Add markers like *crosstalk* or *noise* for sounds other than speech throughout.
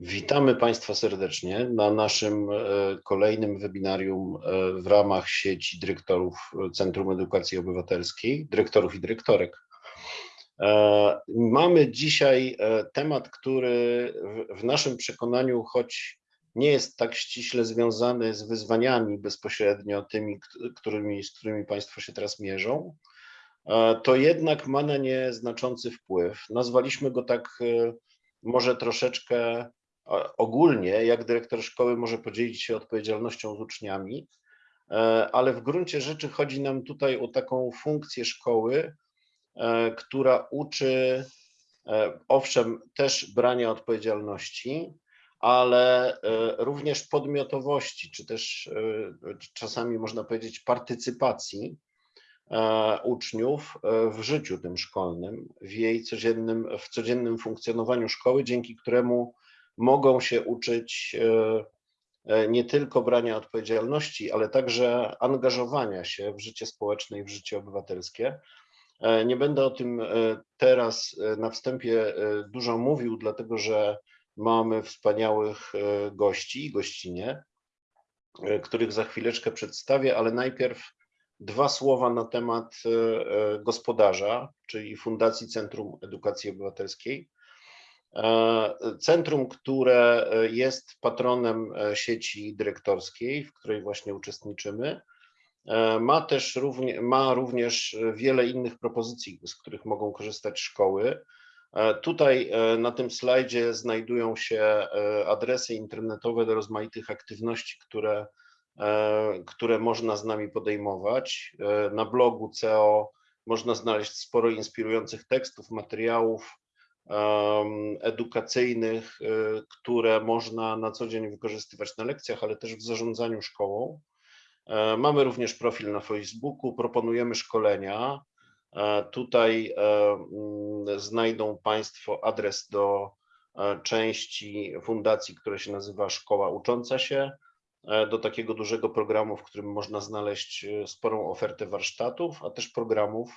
Witamy Państwa serdecznie na naszym e, kolejnym webinarium e, w ramach sieci dyrektorów Centrum Edukacji Obywatelskiej, dyrektorów i dyrektorek. E, mamy dzisiaj temat, który w naszym przekonaniu, choć nie jest tak ściśle związany z wyzwaniami bezpośrednio tymi, którymi, z którymi Państwo się teraz mierzą, to jednak ma na nie znaczący wpływ. Nazwaliśmy go tak może troszeczkę ogólnie, jak dyrektor szkoły może podzielić się odpowiedzialnością z uczniami, e, ale w gruncie rzeczy chodzi nam tutaj o taką funkcję szkoły, e, która uczy e, owszem też brania odpowiedzialności, ale również podmiotowości, czy też czasami można powiedzieć partycypacji uczniów w życiu tym szkolnym, w jej codziennym, w codziennym funkcjonowaniu szkoły, dzięki któremu mogą się uczyć e, e, nie tylko brania odpowiedzialności, ale także angażowania się w życie społeczne i w życie obywatelskie. E, nie będę o tym teraz na wstępie dużo mówił, dlatego że mamy wspaniałych gości i gościnie, których za chwileczkę przedstawię, ale najpierw dwa słowa na temat gospodarza, czyli Fundacji Centrum Edukacji Obywatelskiej. E, centrum, które e, jest patronem e, sieci dyrektorskiej, w której właśnie uczestniczymy, ma też równie, ma również wiele innych propozycji, z których mogą korzystać szkoły. Tutaj na tym slajdzie znajdują się adresy internetowe do rozmaitych aktywności, które, które można z nami podejmować. Na blogu CEO można znaleźć sporo inspirujących tekstów, materiałów, edukacyjnych, y, które można na co dzień wykorzystywać na lekcjach, ale też w zarządzaniu szkołą. E, mamy również profil na Facebooku, proponujemy szkolenia. E, tutaj e, mm, znajdą Państwo adres do części fundacji, która się nazywa Szkoła Ucząca się, do takiego dużego programu, w którym można znaleźć sporą ofertę warsztatów, a też programów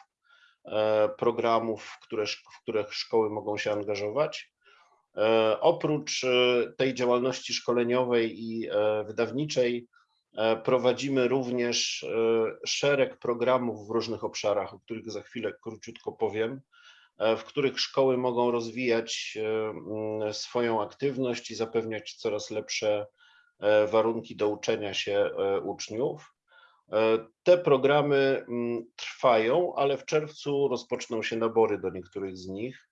programów, w które, w których szkoły mogą się angażować. E, oprócz e, tej działalności szkoleniowej i wydawniczej prowadzimy również szereg programów w różnych obszarach, o których za chwilę króciutko powiem, w których szkoły mogą rozwijać swoją aktywność i zapewniać coraz lepsze warunki do uczenia się uczniów. E, te programy mm, trwają, ale w czerwcu rozpoczną się nabory do niektórych z nich.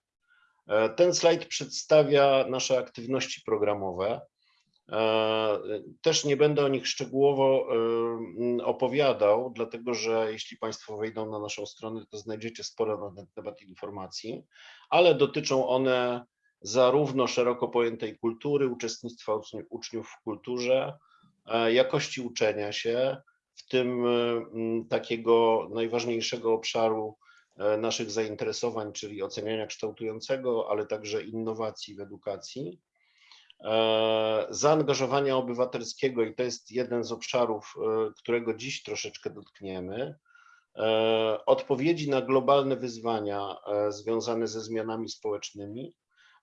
E, ten slajd przedstawia nasze aktywności programowe. E, też nie będę o nich szczegółowo opowiadał, dlatego że jeśli Państwo wejdą na naszą stronę, to znajdziecie sporo na ten temat informacji, ale dotyczą one zarówno szeroko pojętej kultury, uczestnictwa uczniów w kulturze, jakości uczenia się, w tym e, takiego najważniejszego obszaru e, naszych zainteresowań, czyli oceniania kształtującego, ale także innowacji w edukacji, e, zaangażowania obywatelskiego i to jest jeden z obszarów, którego dziś troszeczkę dotkniemy, odpowiedzi na globalne wyzwania związane ze zmianami społecznymi,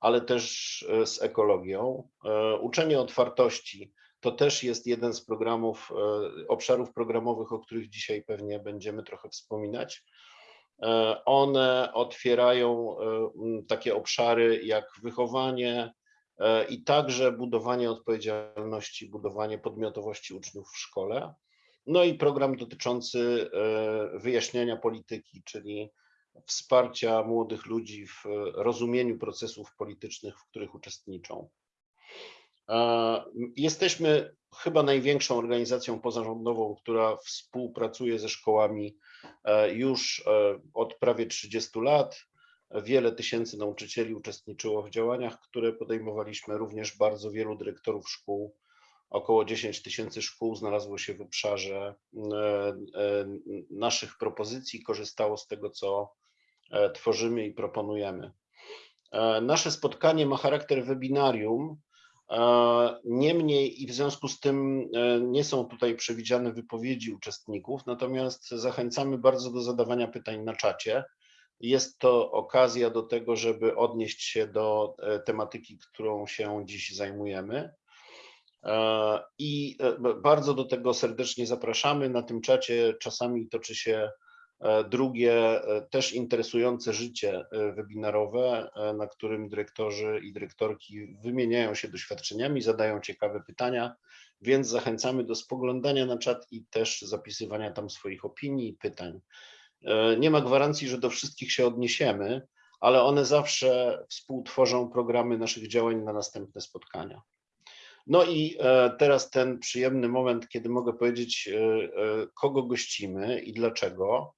ale też z ekologią, uczenie otwartości, to też jest jeden z programów, e, obszarów programowych, o których dzisiaj pewnie będziemy trochę wspominać. E, one otwierają e, takie obszary jak wychowanie i także budowanie odpowiedzialności, budowanie podmiotowości uczniów w szkole. No i program dotyczący wyjaśniania polityki, czyli wsparcia młodych ludzi w rozumieniu procesów politycznych, w których uczestniczą. Jesteśmy chyba największą organizacją pozarządową, która współpracuje ze szkołami e, już e, od prawie 30 lat. Wiele tysięcy nauczycieli uczestniczyło w działaniach, które podejmowaliśmy, również bardzo wielu dyrektorów szkół. Około 10 tysięcy szkół znalazło się w obszarze e, naszych propozycji, korzystało z tego, co tworzymy i proponujemy. Nasze spotkanie ma charakter webinarium, Niemniej i w związku z tym e, nie są tutaj przewidziane wypowiedzi uczestników, natomiast zachęcamy bardzo do zadawania pytań na czacie. jest to okazja do tego, żeby odnieść się do e, tematyki, którą się dziś zajmujemy. E, I e, bardzo do tego serdecznie zapraszamy. Na tym czacie czasami toczy się drugie, też interesujące życie webinarowe, na którym dyrektorzy i dyrektorki wymieniają się doświadczeniami, zadają ciekawe pytania, więc zachęcamy do spoglądania na czat i też zapisywania tam swoich opinii i pytań. E, nie ma gwarancji, że do wszystkich się odniesiemy, ale one zawsze współtworzą programy naszych działań na następne spotkania. No i e, teraz ten przyjemny moment, kiedy mogę powiedzieć, e, kogo gościmy i dlaczego.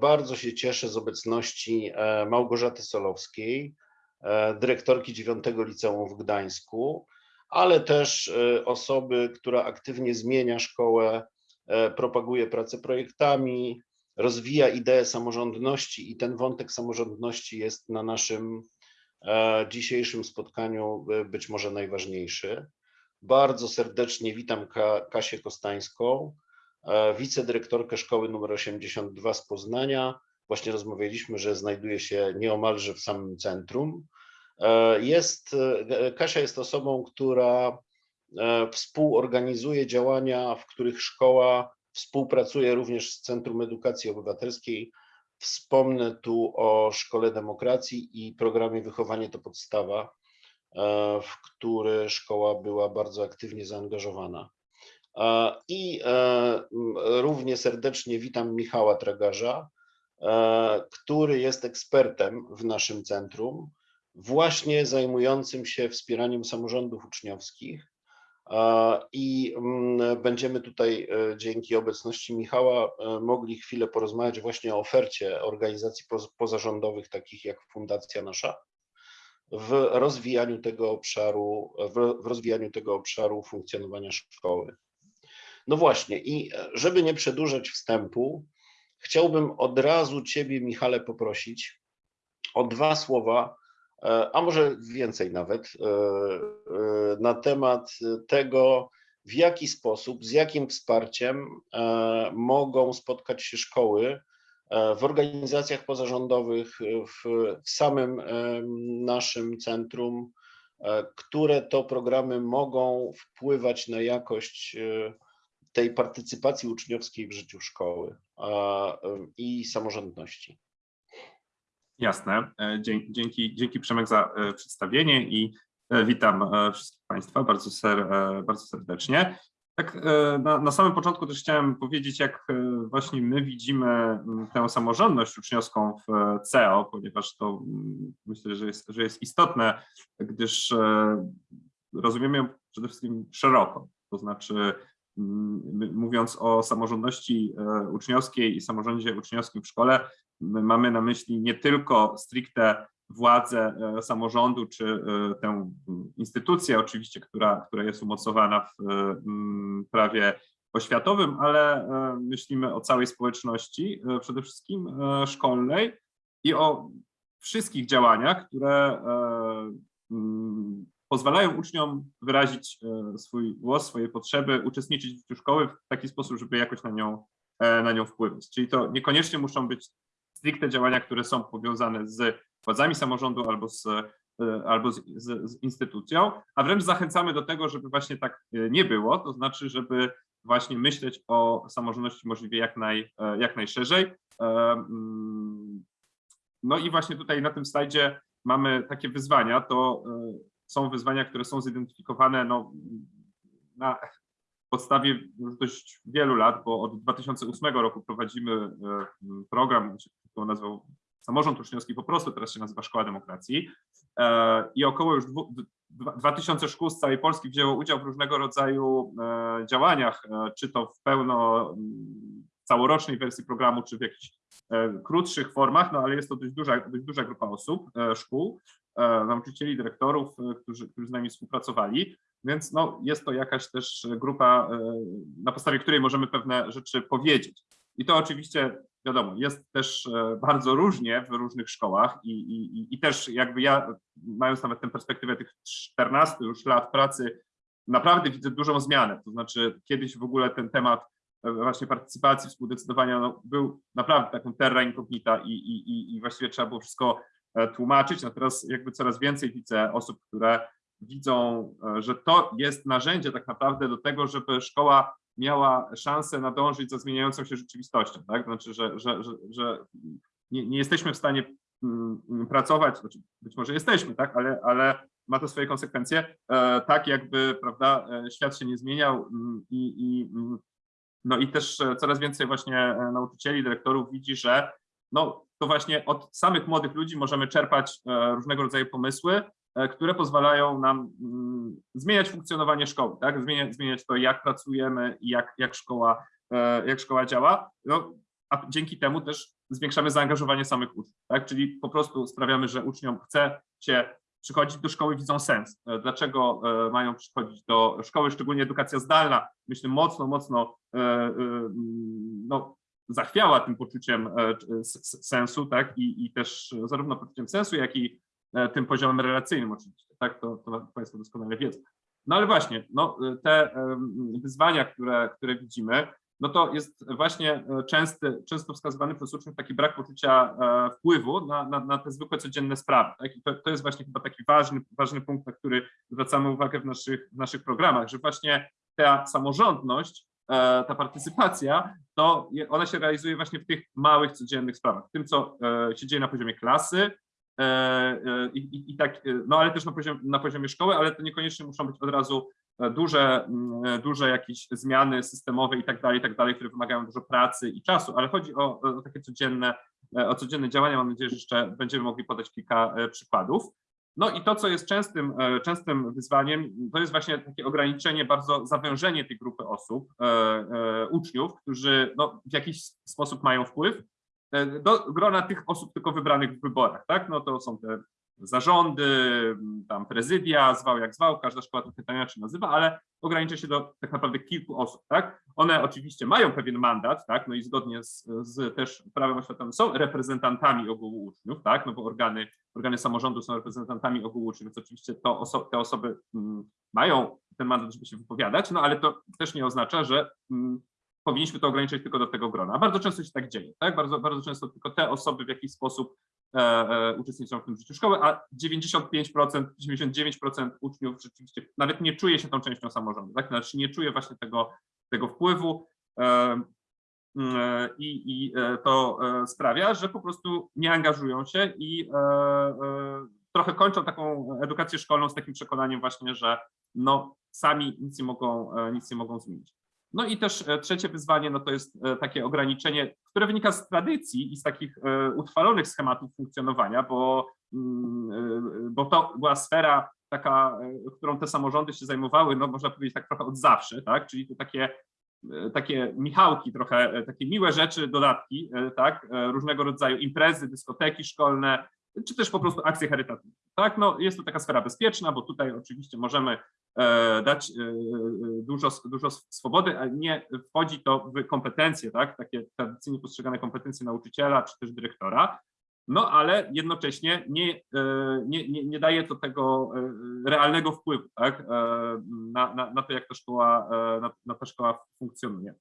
Bardzo się cieszę z obecności Małgorzaty Solowskiej, dyrektorki 9 Liceum w Gdańsku, ale też osoby, która aktywnie zmienia szkołę, propaguje pracę projektami, rozwija ideę samorządności i ten wątek samorządności jest na naszym e, dzisiejszym spotkaniu e, być może najważniejszy. Bardzo serdecznie witam Kasię Kostańską, e, wicedyrektorkę szkoły nr 82 z Poznania. Właśnie rozmawialiśmy, że znajduje się nieomalże w samym centrum. Jest, Kasia jest osobą, która współorganizuje działania, w których szkoła Współpracuję również z Centrum Edukacji Obywatelskiej. Wspomnę tu o Szkole Demokracji i programie Wychowanie to Podstawa, e, w który szkoła była bardzo aktywnie zaangażowana. E, I e, równie serdecznie witam Michała Tragarza, który jest ekspertem w naszym centrum, właśnie zajmującym się wspieraniem samorządów uczniowskich i będziemy tutaj e, dzięki obecności Michała e, mogli chwilę porozmawiać właśnie o ofercie organizacji pozarządowych, takich jak Fundacja Nasza, w rozwijaniu tego obszaru, w rozwijaniu tego obszaru funkcjonowania szkoły. No właśnie, i e, żeby nie przedłużać wstępu, chciałbym od razu Ciebie, Michale, poprosić o dwa słowa E, a może więcej nawet, e, na temat tego, w jaki sposób, z jakim wsparciem mogą spotkać się szkoły w organizacjach pozarządowych, w, samym naszym centrum, które to programy mogą wpływać na jakość tej partycypacji uczniowskiej w życiu szkoły i samorządności. Jasne. E, dzięki, dzięki Przemek za e, przedstawienie i e, witam wszystkich Państwa bardzo, ser, bardzo serdecznie. Tak na, na samym początku też chciałem powiedzieć, jak właśnie my widzimy tę samorządność uczniowską w CEO, ponieważ to myślę, że jest, że jest istotne, gdyż rozumiemy ją przede wszystkim szeroko, to znaczy mówiąc o samorządności uczniowskiej i samorządzie uczniowskim w szkole, mamy na myśli nie tylko stricte władzę e, samorządu, czy e, tę instytucję oczywiście, która, która jest umocowana w mm, prawie oświatowym, ale e, myślimy o całej społeczności, przede wszystkim szkolnej i o wszystkich działaniach, które mm, pozwalają uczniom wyrazić swój głos, swoje potrzeby, uczestniczyć w życiu szkoły w taki sposób, żeby jakoś na nią, na nią wpływać. Czyli to niekoniecznie muszą być stricte działania, które są powiązane z władzami samorządu albo z, e, albo z, z, z, instytucją, a wręcz zachęcamy do tego, żeby właśnie tak e, nie było, to znaczy, żeby właśnie myśleć o samorządności możliwie jak, naj, e, jak najszerzej. Mm, no i właśnie tutaj na tym slajdzie mamy takie wyzwania, to są wyzwania, które są zidentyfikowane no, na, podstawie już dość wielu lat, bo od 2008 roku prowadzimy e, program, który nazwał Samorząd Uczniowski po prostu, teraz się nazywa Szkoła Demokracji. E, i około już 2000 szkół z całej Polski wzięło udział w różnego rodzaju e, działaniach, czy to w pełno całorocznej wersji programu, czy w jakichś krótszych formach, no ale jest to dość duża, dość duża grupa osób, szkół, nauczycieli, dyrektorów, którzy, którzy z nami współpracowali. Więc no, jest to jakaś też grupa, e, na podstawie której możemy pewne rzeczy powiedzieć. I to oczywiście, wiadomo, jest też e, bardzo różnie w różnych szkołach i, i, i też jakby ja, mając nawet tę perspektywę tych 14 już lat pracy, naprawdę widzę dużą zmianę. To znaczy kiedyś w ogóle ten temat e, właśnie partycypacji, współdecydowania no, był naprawdę taką terra incognita i, i, i- właściwie trzeba było wszystko e, tłumaczyć. No teraz jakby coraz więcej widzę osób, które widzą, e, że to jest narzędzie tak naprawdę do tego, żeby szkoła miała szansę nadążyć za zmieniającą się rzeczywistością, tak? Znaczy, że, że, że, że nie, nie jesteśmy w stanie mm, mm, pracować, znaczy być może jesteśmy, tak, ale, ale ma to swoje konsekwencje, e, tak jakby, prawda, e, świat się nie zmieniał mm, i, i no i też e, coraz więcej właśnie e, nauczycieli, dyrektorów widzi, że no to właśnie od samych młodych ludzi możemy czerpać e, różnego rodzaju pomysły, e, które pozwalają nam mm, zmieniać funkcjonowanie szkoły, tak? Zmieniać, zmieniać to, jak pracujemy i jak, jak, szkoła, e, jak szkoła działa. No, a dzięki temu też zwiększamy zaangażowanie samych uczniów, tak? Czyli po prostu sprawiamy, że uczniom chce się przychodzić do szkoły, widzą sens. Dlaczego mają przychodzić do szkoły, szczególnie edukacja zdalna, myślę, mocno, mocno mm, no, zachwiała tym poczuciem e, sensu, tak? I, i też zarówno poczuciem sensu, jak i e, tym poziomem relacyjnym oczywiście, tak? To, to Państwo doskonale wiedzą. No ale właśnie, no, te wyzwania, które, które widzimy, no to jest właśnie e, częsty, często wskazywany przez uczniów taki brak poczucia wpływu na, na, na te zwykłe codzienne sprawy. Tak? I to, to jest właśnie chyba taki ważny, ważny punkt, na który zwracamy uwagę w naszych, w naszych programach, że właśnie ta samorządność, ta partycypacja, to ona się realizuje właśnie w tych małych, codziennych sprawach, w tym, co e, się dzieje na poziomie klasy, e, e, i, i, i tak, e, no ale też na poziomie, na poziomie szkoły, ale to niekoniecznie muszą być od razu e, duże, e, duże jakieś zmiany systemowe i tak dalej, i tak dalej, które wymagają dużo pracy i czasu, ale chodzi o, o takie codzienne, e, o codzienne działania. Mam nadzieję, że jeszcze będziemy mogli podać kilka e, przykładów. No i to, co jest częstym, e, częstym wyzwaniem, to jest właśnie takie ograniczenie, bardzo zawężenie tej grupy osób, e, e, uczniów, którzy no, w jakiś sposób mają wpływ do grona tych osób tylko wybranych w wyborach, tak? No to są te zarządy, tam prezydia, zwał jak zwał, każda szkoła trochę to inaczej nazywa, ale ogranicza się do tak naprawdę kilku osób, tak? One oczywiście mają pewien mandat, tak? No i zgodnie z, z też prawem oświatowym są reprezentantami ogółu uczniów, tak? No bo organy, organy samorządu są reprezentantami ogółu uczniów, więc oczywiście to oso te osoby mm, mają ten mandat, żeby się wypowiadać, no ale to też nie oznacza, że mm, powinniśmy to ograniczyć tylko do tego grona. Bardzo często się tak dzieje, tak? Bardzo, bardzo często tylko te osoby w jakiś sposób e, e, uczestniczą w tym życiu szkoły, a 95%, 99% uczniów rzeczywiście nawet nie czuje się tą częścią samorządu, tak? Znaczy nie czuje właśnie tego, tego wpływu e, mm, i, i e, to e, sprawia, że po prostu nie angażują się i e, e, trochę kończą taką edukację szkolną z takim przekonaniem właśnie, że no sami nic nie mogą, e, nic nie mogą zmienić. No i też e, trzecie wyzwanie, no to jest e, takie ograniczenie, które wynika z tradycji i z takich e, utrwalonych schematów funkcjonowania, bo, mm, bo to była sfera taka, którą te samorządy się zajmowały, no można powiedzieć tak trochę od zawsze, tak? Czyli to takie takie michałki, trochę takie miłe rzeczy, dodatki, tak, różnego rodzaju imprezy, dyskoteki szkolne, czy też po prostu akcje charytatywne. Tak, no jest to taka sfera bezpieczna, bo tutaj oczywiście możemy e, dać e, e, dużo, dużo swobody, a nie wchodzi to w kompetencje, tak, takie tradycyjnie postrzegane kompetencje nauczyciela czy też dyrektora, no ale jednocześnie nie, nie, nie, nie daje to tego realnego wpływu tak, na, na, na to, jak ta szkoła, na, na ta szkoła funkcjonuje.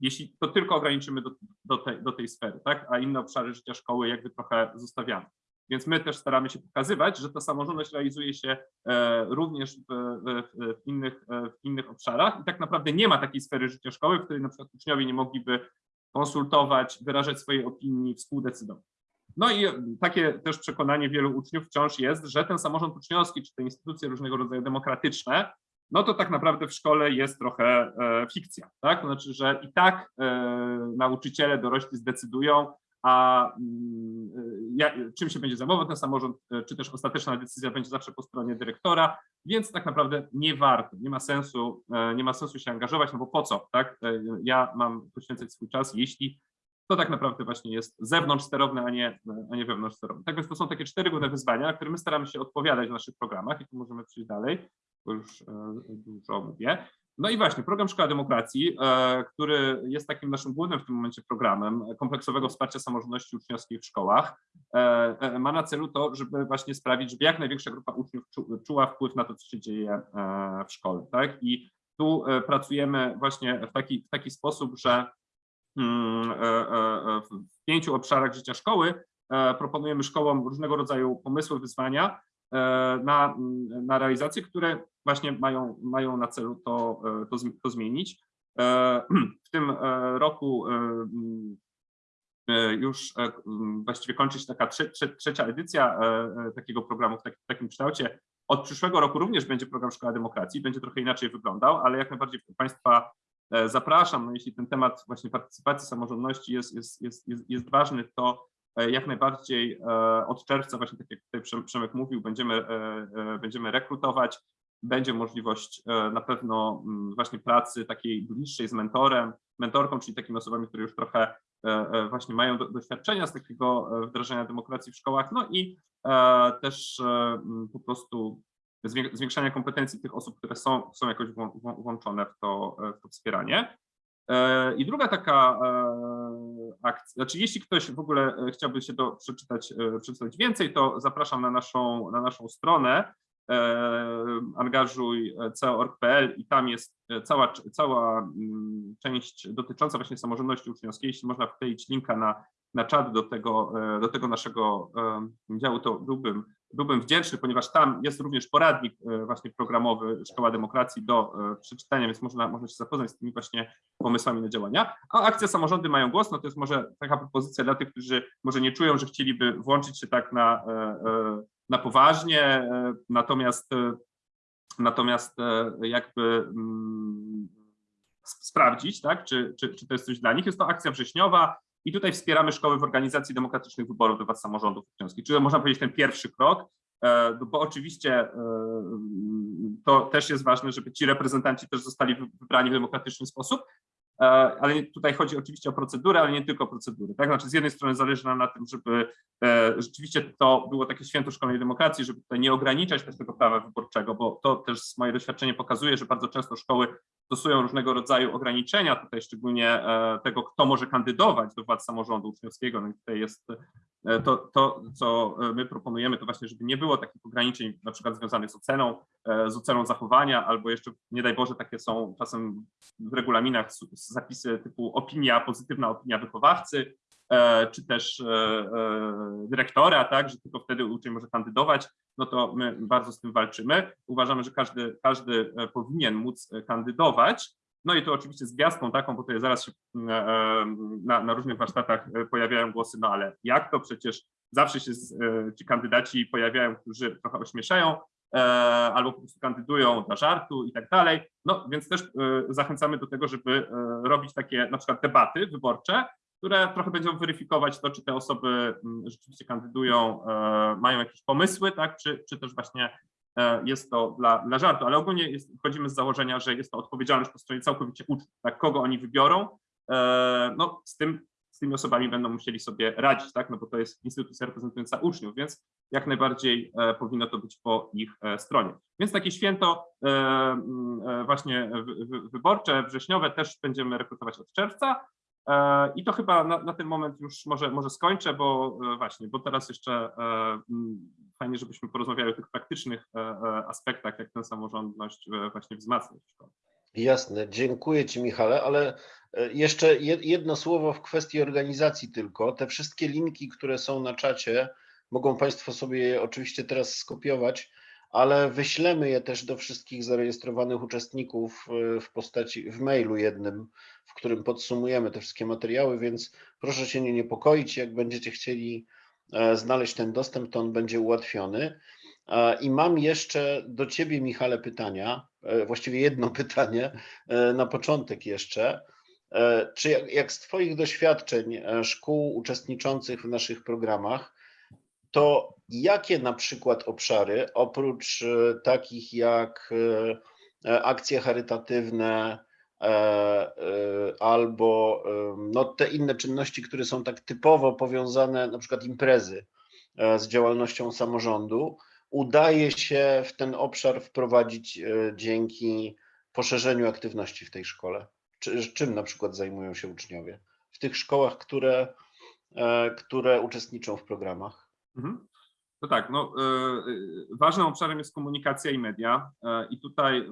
Jeśli to tylko ograniczymy do, do, tej, do tej sfery, tak, a inne obszary życia szkoły jakby trochę zostawiamy. Więc my też staramy się pokazywać, że ta samorządność realizuje się e, również w, w, w, innych, e, w innych obszarach i tak naprawdę nie ma takiej sfery życia szkoły, w której na przykład uczniowie nie mogliby konsultować, wyrażać swojej opinii, współdecydować. No i takie też przekonanie wielu uczniów wciąż jest, że ten samorząd uczniowski, czy te instytucje różnego rodzaju demokratyczne, no to tak naprawdę w szkole jest trochę e, fikcja, tak? To znaczy, że i tak nauczyciele dorośli zdecydują, a mm, czym się będzie zajmował ten samorząd, e, czy też ostateczna decyzja będzie zawsze po stronie dyrektora, więc tak naprawdę nie warto, nie ma sensu, e, nie ma sensu się angażować, no bo po co, tak? E, Ja mam poświęcać swój czas, jeśli to tak naprawdę właśnie jest zewnątrz sterowne, a nie, a nie wewnątrz sterowne. Tak więc to są takie cztery główne wyzwania, na które my staramy się odpowiadać w naszych programach i tu możemy przejść dalej, bo już dużo mówię. No i właśnie, program Szkoła Demokracji, e, który jest takim naszym głównym w tym momencie programem kompleksowego wsparcia samorządności uczniowskiej w szkołach, e, e, ma na celu to, żeby właśnie sprawić, żeby jak największa grupa uczniów czu, czuła wpływ na to, co się dzieje w szkole. Tak? I Tu pracujemy właśnie w taki, w taki sposób, że mm, w pięciu obszarach życia szkoły proponujemy szkołom różnego rodzaju pomysły, wyzwania na, na realizację, które właśnie mają, mają na celu to, e, to, to zmienić. E, *clears throat* W tym e, roku e, mm, e, już e, m, właściwie kończy się taka trze, trze, trzecia edycja e, e, takiego programu w, tak, w takim kształcie. Od przyszłego roku również będzie program Szkoła Demokracji, będzie trochę inaczej wyglądał, ale jak najbardziej Państwa e, zapraszam, no jeśli ten temat właśnie partycypacji samorządności jest, jest, jest, jest, jest ważny, to e, jak najbardziej e, od czerwca, właśnie tak jak tutaj Przem- Przemek mówił, będziemy, e, e, będziemy rekrutować, będzie możliwość e, na pewno mm, właśnie pracy takiej bliższej z mentorem, mentorką, czyli takimi osobami, które już trochę e, e, właśnie mają do, doświadczenia z takiego e, wdrażania demokracji w szkołach, no i e, też e, m, po prostu zwię- zwiększania kompetencji tych osób, które są, są jakoś włą- włą- włączone w to, e, w to wspieranie. E, I druga taka e, akcja, znaczy jeśli ktoś w ogóle e, chciałby się do, przeczytać, przeczytać więcej, to zapraszam na naszą, na naszą stronę e, angażuj co.org.pl i tam jest cała, cała mm, część dotycząca właśnie samorządności uczniowskiej. Jeśli można wkleić linka na, na czat do tego, do tego naszego działu, to byłbym, byłbym wdzięczny, ponieważ tam jest również poradnik e, właśnie programowy Szkoła Demokracji do e, przeczytania, więc można, można się zapoznać z tymi właśnie pomysłami na działania. A akcja Samorządy mają głos, no to jest może taka propozycja dla tych, którzy może nie czują, że chcieliby włączyć się tak na, e, na poważnie, natomiast natomiast jakby mm, sprawdzić, tak, czy, czy, czy to jest coś dla nich. Jest to akcja wrześniowa i tutaj wspieramy szkoły w organizacji demokratycznych wyborów do władz samorządów uczniowskich, czyli można powiedzieć ten pierwszy krok, e, no bo oczywiście e, to też jest ważne, żeby ci reprezentanci też zostali wy- wybrani w demokratyczny sposób, E, ale tutaj chodzi oczywiście o procedurę, ale nie tylko o procedury. Tak? Znaczy z jednej strony zależy nam na tym, żeby rzeczywiście to było takie święto szkolnej demokracji, żeby tutaj nie ograniczać też tego prawa wyborczego, bo to też moje doświadczenie pokazuje, że bardzo często szkoły stosują różnego rodzaju ograniczenia, tutaj szczególnie e, tego, kto może kandydować do władz samorządu uczniowskiego. No tutaj jest e, to, to, co e, my proponujemy, to właśnie, żeby nie było takich ograniczeń, na przykład związanych z oceną, z oceną zachowania, albo jeszcze, nie daj Boże, takie są czasem w regulaminach zapisy typu opinia, pozytywna opinia wychowawcy, czy też e, e, dyrektora, tak, że tylko wtedy uczeń może kandydować, no to my bardzo z tym walczymy. Uważamy, że każdy, każdy e, powinien móc e, kandydować. No i to oczywiście z gwiazdką taką, bo tutaj zaraz się e, e, na, na różnych warsztatach e, pojawiają głosy, no ale jak to przecież zawsze się z, e, ci kandydaci pojawiają, którzy trochę ośmieszają, e, albo po prostu kandydują dla żartu i tak dalej. No więc też e, zachęcamy do tego, żeby e, robić takie na przykład debaty wyborcze, które trochę będą weryfikować to, czy te osoby mm, rzeczywiście kandydują, e, mają jakieś pomysły, tak, czy, czy też właśnie e, jest to dla, dla żartu, ale ogólnie jest, z założenia, że jest to odpowiedzialność po stronie całkowicie uczniów, tak, kogo oni wybiorą, e, no z tym, z tymi osobami będą musieli sobie radzić, tak, no bo to jest instytucja reprezentująca uczniów, więc jak najbardziej e, powinno to być po ich e, stronie. Więc takie święto e, właśnie wy- wy- wyborcze, wrześniowe też będziemy rekrutować od czerwca, I to chyba na, na ten moment już może, może skończę, bo e, właśnie, bo teraz jeszcze e, fajnie, żebyśmy porozmawiali o tych praktycznych e, e, aspektach, jak tę samorządność e, właśnie wzmacniać. Jasne, dziękuję Ci Michale, ale e, jeszcze jed- jedno słowo w kwestii organizacji tylko. Te wszystkie linki, które są na czacie, mogą Państwo sobie je oczywiście teraz skopiować, ale wyślemy je też do wszystkich zarejestrowanych uczestników e, w postaci, w mailu jednym, w którym podsumujemy te wszystkie materiały, więc proszę się nie niepokoić, jak będziecie chcieli e, znaleźć ten dostęp, to on będzie ułatwiony. E, I mam jeszcze do Ciebie, Michale, pytania, e, właściwie jedno *laughs* pytanie na początek jeszcze. Czy jak, jak z Twoich doświadczeń szkół uczestniczących w naszych programach, to jakie na przykład obszary, oprócz takich jak akcje charytatywne albo e, no, te inne czynności, które są tak typowo powiązane, na przykład imprezy e, z działalnością samorządu, udaje się w ten obszar wprowadzić e, dzięki poszerzeniu aktywności w tej szkole? Czy, czym na przykład zajmują się uczniowie w tych szkołach, które, e, które uczestniczą w programach? No tak, no, e, e, ważnym obszarem jest komunikacja i media e, i tutaj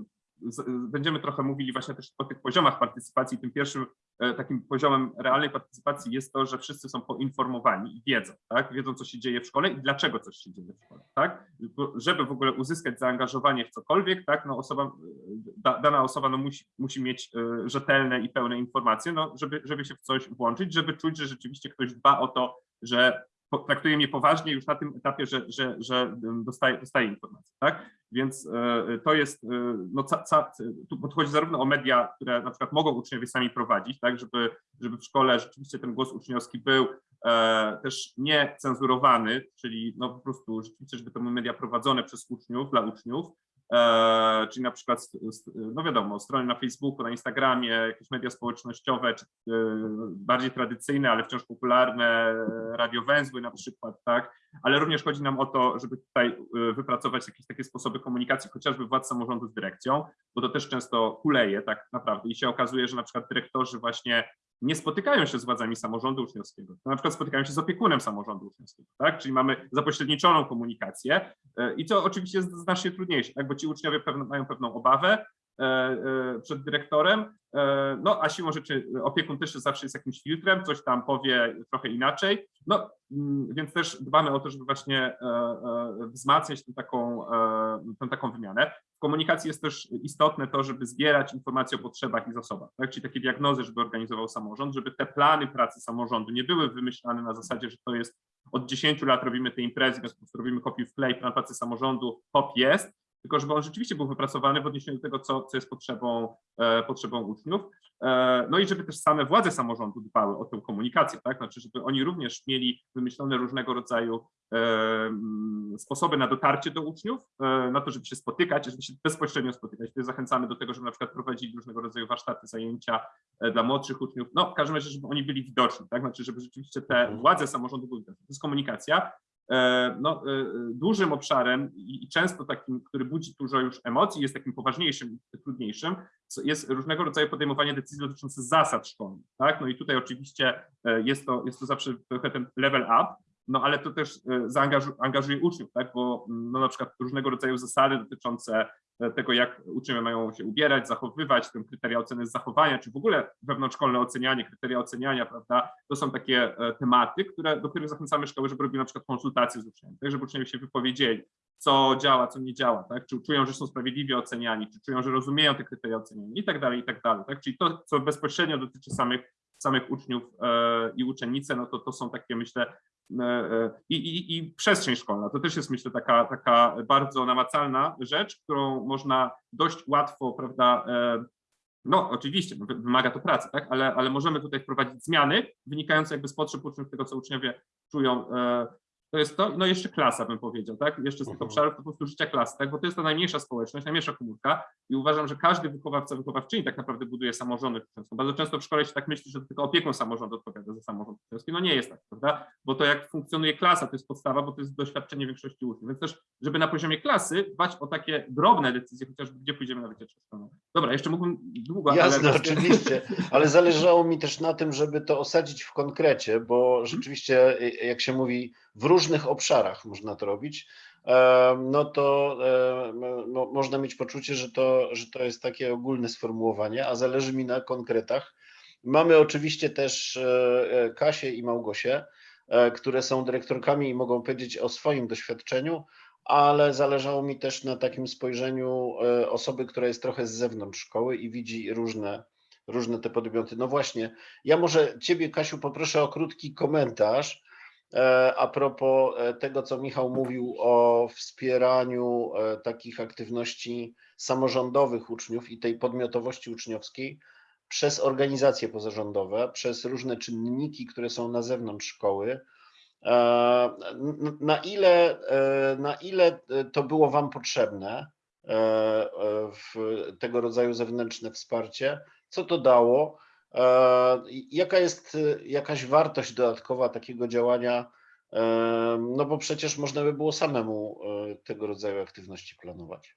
będziemy trochę mówili właśnie też o tych poziomach partycypacji. Tym pierwszym e, takim poziomem realnej partycypacji jest to, że wszyscy są poinformowani i wiedzą, tak? Wiedzą, co się dzieje w szkole i dlaczego coś się dzieje w szkole, tak? Żeby w ogóle uzyskać zaangażowanie w cokolwiek, tak? No osoba, e, da, dana osoba no musi, musi mieć e, rzetelne i pełne informacje, no żeby, żeby się w coś włączyć, żeby czuć, że rzeczywiście ktoś dba o to, że traktuje mnie poważnie już na tym etapie, że, że, że dostaje, dostaje informacje, tak? Więc e, to jest, e, no ca, ca, tu podchodzi zarówno o media, które na przykład mogą uczniowie sami prowadzić, tak, żeby, żeby w szkole rzeczywiście ten głos uczniowski był e, też nie cenzurowany, czyli no po prostu rzeczywiście, żeby to były media prowadzone przez uczniów, dla uczniów, czyli na przykład, no wiadomo, strony na Facebooku, na Instagramie, jakieś media społecznościowe, czy e, bardziej tradycyjne, ale wciąż popularne, e, radiowęzły na przykład, tak, ale również chodzi nam o to, żeby tutaj y, wypracować jakieś takie sposoby komunikacji, chociażby władz samorządu z dyrekcją, bo to też często kuleje tak naprawdę. I się okazuje, że na przykład dyrektorzy właśnie nie spotykają się z władzami samorządu uczniowskiego, na przykład spotykają się z opiekunem samorządu uczniowskiego, tak? Czyli mamy zapośredniczoną komunikację y, i to oczywiście jest znacznie trudniejsze, tak? bo ci uczniowie pewno, mają pewną obawę, e, e, przed dyrektorem, e, no a siłą rzeczy opiekun też zawsze jest jakimś filtrem, coś tam powie trochę inaczej, no mm, więc też dbamy o to, żeby właśnie e, e, wzmacniać tę taką, e, tę taką wymianę. W komunikacji jest też istotne to, żeby zbierać informacje o potrzebach i zasobach, tak? czyli takie diagnozy, żeby organizował samorząd, żeby te plany pracy samorządu nie były wymyślane na zasadzie, że to jest od 10 lat robimy te imprezy, więc robimy kopiuj wklej, plan pracy samorządu, hop jest, tylko żeby on rzeczywiście był wypracowany w odniesieniu do tego, co, co jest potrzebą, e, potrzebą uczniów. E, no i żeby też same władze samorządu dbały o tę komunikację, tak? Znaczy, żeby oni również mieli wymyślone różnego rodzaju e, sposoby na dotarcie do uczniów, e, na to, żeby się spotykać, żeby się bezpośrednio spotykać. Tutaj zachęcamy do tego, żeby na przykład prowadzili różnego rodzaju warsztaty, zajęcia e, dla młodszych uczniów. No, w każdym razie, żeby oni byli widoczni, tak? Znaczy, żeby rzeczywiście te Mhm. władze samorządu były widoczne. To jest komunikacja. E, no, e, dużym obszarem i często takim, który budzi dużo już emocji, jest takim poważniejszym, trudniejszym, jest różnego rodzaju podejmowanie decyzji dotyczących zasad szkolnych. Tak? No i tutaj oczywiście e, jest to, jest to zawsze trochę ten level up, no ale to też e, zaangażu, angażuje uczniów, tak? bo mm, no, na przykład różnego rodzaju zasady dotyczące tego, jak uczniowie mają się ubierać, zachowywać, te kryteria oceny zachowania, czy w ogóle wewnątrzszkolne ocenianie, kryteria oceniania, prawda, to są takie e, tematy, które, do których zachęcamy szkoły, żeby robiły na przykład konsultacje z uczniami, tak, żeby uczniowie się wypowiedzieli, co działa, co nie działa, tak, czy czują, że są sprawiedliwie oceniani, czy czują, że rozumieją te kryteria oceniania i tak dalej, i tak dalej, tak, czyli to, co bezpośrednio dotyczy samych, samych uczniów e, i uczennice, no to to są takie, myślę, e, e, i, i, i przestrzeń szkolna, to też jest, myślę, taka, taka bardzo namacalna rzecz, którą można dość łatwo, prawda, no, oczywiście, no, wy- wymaga to pracy, tak? ale, ale możemy tutaj wprowadzić zmiany wynikające jakby z potrzeb uczniów, tego, co uczniowie czują. To jest to, no jeszcze klasa bym powiedział, tak? Jeszcze z tych Mhm. obszarów to po prostu życia klasy, tak? Bo to jest ta najmniejsza społeczność, najmniejsza komórka i uważam, że każdy wychowawca, wychowawczyni tak naprawdę buduje samorządy. Bardzo często w szkole się tak myśli, że tylko opiekun samorządu odpowiada za samorząd uczniowski. No nie jest tak, prawda? Bo to jak funkcjonuje klasa, to jest podstawa, bo to jest doświadczenie większości uczniów. Więc też, żeby na poziomie klasy dbać o takie drobne decyzje, chociażby gdzie pójdziemy na wycieczkę szkolną. Dobra, jeszcze mógłbym długo, Jasne, ale... oczywiście, ale zależało mi też na tym, żeby to osadzić w konkrecie, bo rzeczywiście, jak się mówi, w różnych obszarach można to robić, em, no to mo- można mieć poczucie, że to, że to jest takie ogólne sformułowanie, a zależy mi na konkretach. Mamy oczywiście też e, e, Kasię i Małgosię, e, które są dyrektorkami i mogą powiedzieć o swoim doświadczeniu, ale zależało mi też na takim spojrzeniu e, osoby, która jest trochę z zewnątrz szkoły i widzi różne, różne te podmioty. No właśnie, ja może Ciebie, Kasiu, poproszę o krótki komentarz e, a propos e, tego, co Michał mówił o wspieraniu e, takich aktywności samorządowych uczniów i tej podmiotowości uczniowskiej przez organizacje pozarządowe, przez różne czynniki, które są na zewnątrz szkoły. E, Na ile, e, na ile to było Wam potrzebne, e, e, w tego rodzaju zewnętrzne wsparcie? Co to dało? E, Jaka jest e, jakaś wartość dodatkowa takiego działania? E, No bo przecież można by było samemu tego rodzaju aktywności planować.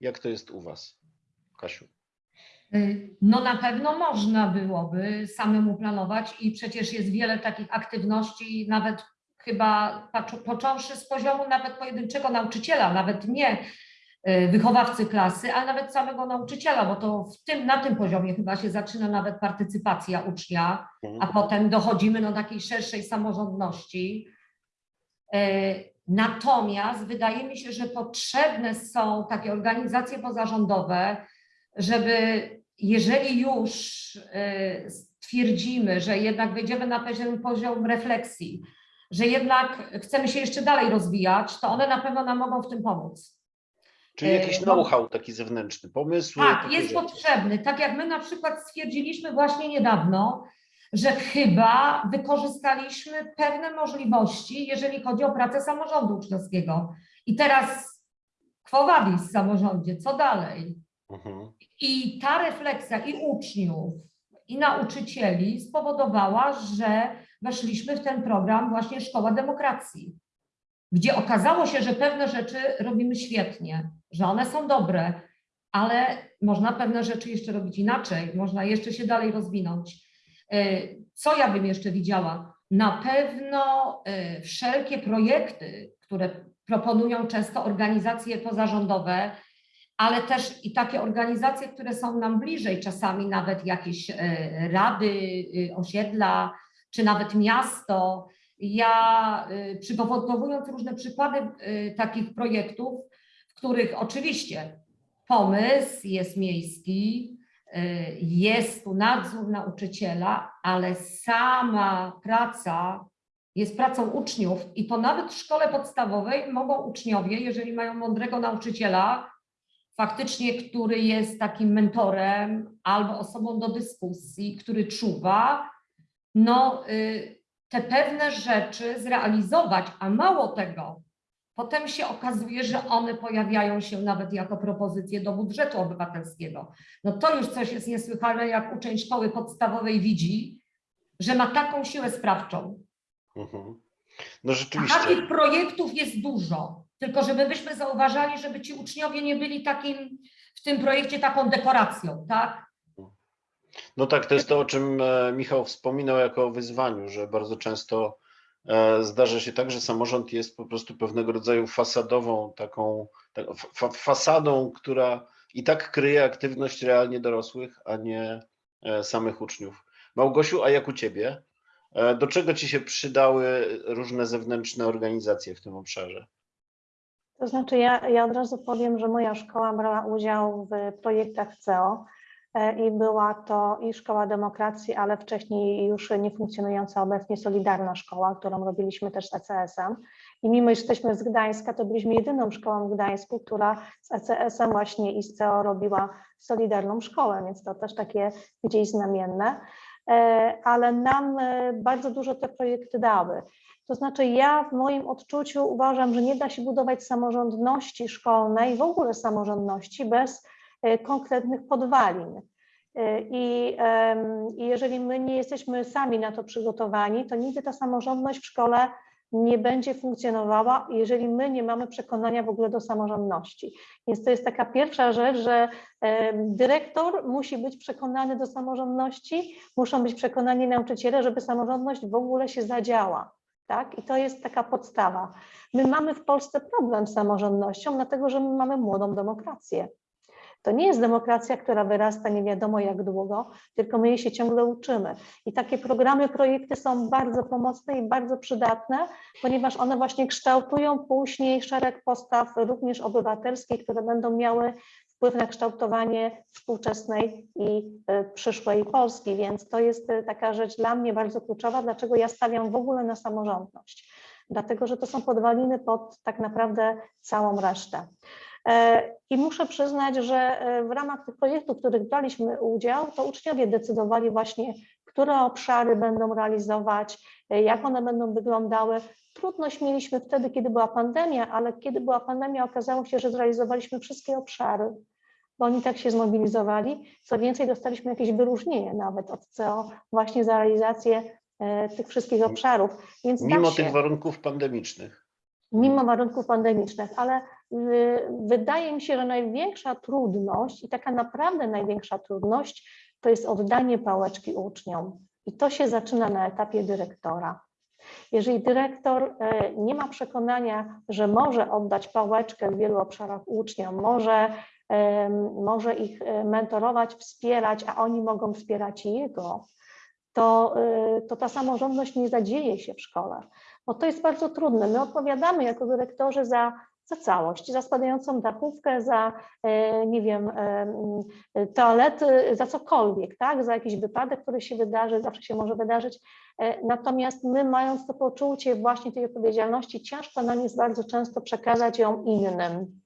Jak to jest u Was, Kasiu? No na pewno można byłoby samemu planować i przecież jest wiele takich aktywności, nawet chyba począwszy z poziomu nawet pojedynczego nauczyciela, nawet nie wychowawcy klasy, ale nawet samego nauczyciela, bo to w tym, na tym poziomie chyba się zaczyna nawet partycypacja ucznia, a Mhm. potem dochodzimy do takiej szerszej samorządności. E, Natomiast wydaje mi się, że potrzebne są takie organizacje pozarządowe, żeby jeżeli już e, stwierdzimy, że jednak wejdziemy na pewien poziom refleksji, że jednak chcemy się jeszcze dalej rozwijać, to one na pewno nam mogą w tym pomóc. Czyli jakiś e, no- know-how taki zewnętrzny, pomysły. Tak, jest rzeczy. potrzebny. Tak jak my na przykład stwierdziliśmy właśnie niedawno, że chyba wykorzystaliśmy pewne możliwości, jeżeli chodzi o pracę samorządu uczniowskiego. I teraz quo vadis w samorządzie, co dalej? Mhm. I ta refleksja i uczniów, i nauczycieli spowodowała, że weszliśmy w ten program właśnie Szkoła Demokracji, gdzie okazało się, że pewne rzeczy robimy świetnie, że one są dobre, ale można pewne rzeczy jeszcze robić inaczej, można jeszcze się dalej rozwinąć. Y, Co ja bym jeszcze widziała? Na pewno y, wszelkie projekty, które proponują często organizacje pozarządowe, ale też i takie organizacje, które są nam bliżej, czasami nawet jakieś e, rady, y, osiedla, czy nawet miasto. Ja y, przygotowując różne przykłady y, takich projektów, w których oczywiście pomysł jest miejski, y, jest tu nadzór nauczyciela, ale sama praca jest pracą uczniów i to nawet w szkole podstawowej mogą uczniowie, jeżeli mają mądrego nauczyciela, faktycznie, który jest takim mentorem albo osobą do dyskusji, który czuwa, no te pewne rzeczy zrealizować, a mało tego, potem się okazuje, że one pojawiają się nawet jako propozycje do budżetu obywatelskiego. No to już coś jest niesłychane, jak uczeń szkoły podstawowej widzi, że ma taką siłę sprawczą. Mhm. No A rzeczywiście. takich projektów jest dużo, tylko żeby byśmy zauważali, żeby ci uczniowie nie byli takim, w tym projekcie taką dekoracją, tak? No tak, to jest to, o czym e, Michał wspominał jako o wyzwaniu, że bardzo często e, zdarza się tak, że samorząd jest po prostu pewnego rodzaju fasadową, taką tak, fa fasadą, która i tak kryje aktywność realnie dorosłych, a nie e, samych uczniów. Małgosiu, a jak u ciebie? Do czego ci się przydały różne zewnętrzne organizacje w tym obszarze? To znaczy, ja, ja od razu powiem, że moja szkoła brała udział w projektach CEO i była to i Szkoła Demokracji, ale wcześniej już nie funkcjonująca obecnie Solidarna Szkoła, którą robiliśmy też z ECS-em. I mimo, że jesteśmy z Gdańska, to byliśmy jedyną szkołą w Gdańsku, która z ECS-em właśnie i z CEO robiła Solidarną Szkołę, więc to też takie gdzieś znamienne. E, Ale nam e, bardzo dużo te projekty dały. To znaczy, ja w moim odczuciu uważam, że nie da się budować samorządności szkolnej, w ogóle samorządności bez e, konkretnych podwalin. E, I, I jeżeli my nie jesteśmy sami na to przygotowani, to nigdy ta samorządność w szkole nie będzie funkcjonowała, jeżeli my nie mamy przekonania w ogóle do samorządności. Więc to jest taka pierwsza rzecz, że dyrektor musi być przekonany do samorządności, muszą być przekonani nauczyciele, żeby samorządność w ogóle się zadziała. Tak? I to jest taka podstawa. My mamy w Polsce problem z samorządnością, dlatego że my mamy młodą demokrację. To nie jest demokracja, która wyrasta nie wiadomo jak długo, tylko my jej się ciągle uczymy. I takie programy, projekty są bardzo pomocne i bardzo przydatne, ponieważ one właśnie kształtują później szereg postaw również obywatelskich, które będą miały wpływ na kształtowanie współczesnej i e, przyszłej Polski. Więc to jest e, taka rzecz dla mnie bardzo kluczowa, dlaczego ja stawiam w ogóle na samorządność. Dlatego, że to są podwaliny pod tak naprawdę całą resztę. E, I muszę przyznać, że e, w ramach tych projektów, w których braliśmy udział, to uczniowie decydowali właśnie, które obszary będą realizować, e, jak one będą wyglądały. Trudność mieliśmy wtedy, kiedy była pandemia, ale kiedy była pandemia, okazało się, że zrealizowaliśmy wszystkie obszary, bo oni tak się zmobilizowali. Co więcej, dostaliśmy jakieś wyróżnienie nawet od CEO właśnie za realizację tych wszystkich obszarów. Więc da Mimo się tych warunków pandemicznych. mimo warunków pandemicznych, ale wydaje mi się, że największa trudność i taka naprawdę największa trudność to jest oddanie pałeczki uczniom. I to się zaczyna na etapie dyrektora. Jeżeli dyrektor e, nie ma przekonania, że może oddać pałeczkę w wielu obszarach uczniom, może, em, może ich e, mentorować, wspierać, a oni mogą wspierać jego, to, e, to ta samorządność nie zadzieje się w szkole, bo to jest bardzo trudne. My odpowiadamy jako dyrektorzy za, za całość, za spadającą dachówkę, za, e, nie wiem, e, toalety, za cokolwiek, tak? za jakiś wypadek, który się wydarzy, zawsze się może wydarzyć. E, Natomiast my, mając to poczucie właśnie tej odpowiedzialności, ciężko nam jest bardzo często przekazać ją innym.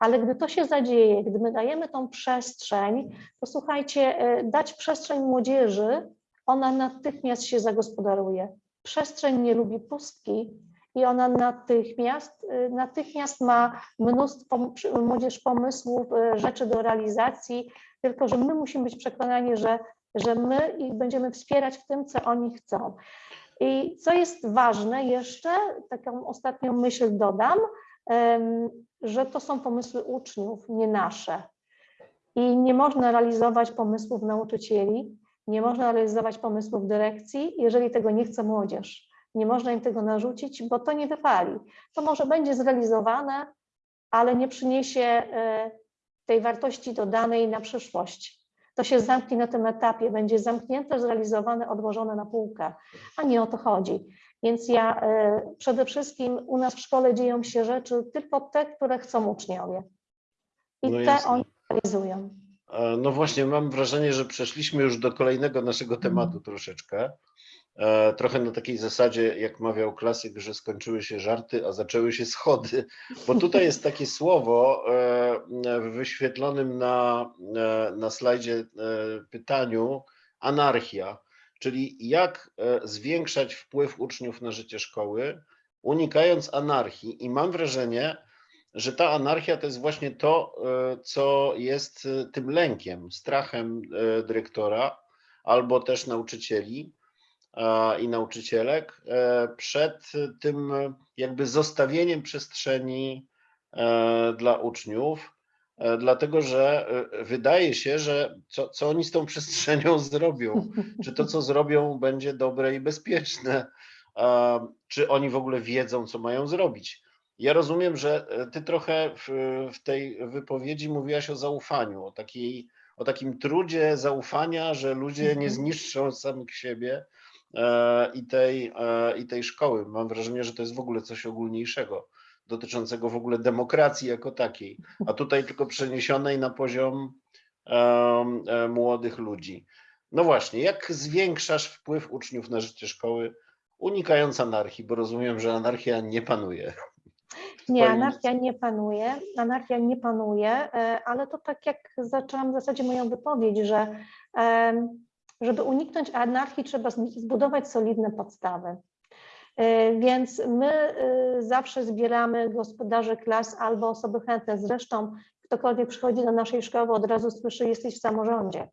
Ale gdy to się zadzieje, gdy my dajemy tą przestrzeń, to słuchajcie, e, dać przestrzeń młodzieży, ona natychmiast się zagospodaruje. Przestrzeń nie lubi pustki i ona natychmiast, y, natychmiast ma mnóstwo młodzież pomysłów, y, rzeczy do realizacji, tylko że my musimy być przekonani, że, że my ich będziemy wspierać w tym, co oni chcą. I co jest ważne jeszcze, taką ostatnią myśl dodam, że to są pomysły uczniów, nie nasze. I nie można realizować pomysłów nauczycieli, nie można realizować pomysłów dyrekcji, jeżeli tego nie chce młodzież. Nie można im tego narzucić, bo to nie wypali. To może będzie zrealizowane, ale nie przyniesie e, tej wartości dodanej na przyszłość. To się zamknie na tym etapie, będzie zamknięte, zrealizowane, odłożone na półkę, a nie o to chodzi. Więc ja e, przede wszystkim u nas w szkole dzieją się rzeczy tylko te, które chcą uczniowie. I No te jasne. oni realizują. E, No właśnie, mam wrażenie, że przeszliśmy już do kolejnego naszego tematu troszeczkę. E, Trochę na takiej zasadzie, jak mawiał klasyk, że skończyły się żarty, a zaczęły się schody. Bo tutaj jest takie słowo e, w wyświetlonym na, e, na slajdzie pytaniu anarchia, czyli jak zwiększać wpływ uczniów na życie szkoły, unikając anarchii. I mam wrażenie, że ta anarchia to jest właśnie to, co jest tym lękiem, strachem dyrektora albo też nauczycieli i nauczycielek e, przed tym e, jakby zostawieniem przestrzeni e, dla uczniów, dlatego że wydaje się, że co, co oni z tą przestrzenią *laughs* zrobią, czy to, co zrobią, będzie dobre i bezpieczne, czy oni w ogóle wiedzą, co mają zrobić. Ja rozumiem, że ty trochę w, w tej wypowiedzi mówiłaś o zaufaniu, o, takiej, o takim trudzie zaufania, że ludzie nie Mhm. zniszczą samych siebie i, tej, e, i tej szkoły. Mam wrażenie, że to jest w ogóle coś ogólniejszego, dotyczącego w ogóle demokracji jako takiej, a tutaj tylko przeniesionej na poziom e, młodych ludzi. No właśnie, jak zwiększasz wpływ uczniów na życie szkoły, unikając anarchii, bo rozumiem, że anarchia nie panuje. Nie, anarchia nie panuje, anarchia nie panuje, e, ale to tak jak zaczęłam w zasadzie moją wypowiedź, że żeby uniknąć anarchii trzeba zbudować solidne podstawy. E, Więc my e, zawsze zbieramy gospodarzy klas albo osoby chętne. Zresztą ktokolwiek przychodzi do naszej szkoły od razu słyszy, jesteś w samorządzie,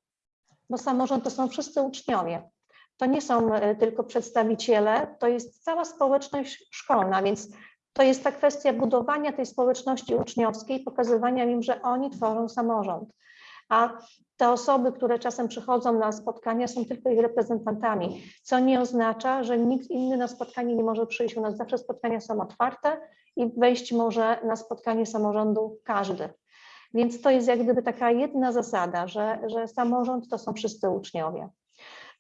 bo samorząd to są wszyscy uczniowie. To nie są e, tylko przedstawiciele, to jest cała społeczność szkolna, więc to jest ta kwestia budowania tej społeczności uczniowskiej, pokazywania im, że oni tworzą samorząd. A te osoby, które czasem przychodzą na spotkania, są tylko ich reprezentantami, co nie oznacza, że nikt inny na spotkanie nie może przyjść. U nas zawsze spotkania są otwarte i wejść może na spotkanie samorządu każdy. Więc to jest jak gdyby taka jedna zasada, że, że samorząd to są wszyscy uczniowie.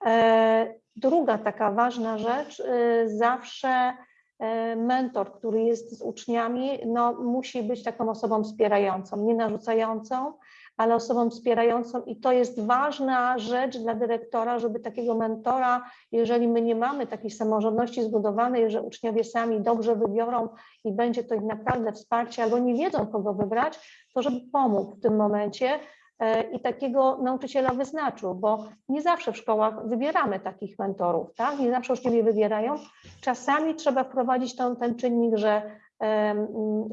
E, Druga taka ważna rzecz, y, zawsze e, mentor, który jest z uczniami, no, musi być taką osobą wspierającą, nie narzucającą, ale osobą wspierającą i to jest ważna rzecz dla dyrektora, żeby takiego mentora, jeżeli my nie mamy takiej samorządności zbudowanej, że uczniowie sami dobrze wybiorą i będzie to ich naprawdę wsparcie, albo nie wiedzą, kogo wybrać, to żeby pomógł w tym momencie e, i takiego nauczyciela wyznaczył, bo nie zawsze w szkołach wybieramy takich mentorów, tak? Nie zawsze uczniowie wybierają. Czasami trzeba wprowadzić ten, ten czynnik, że,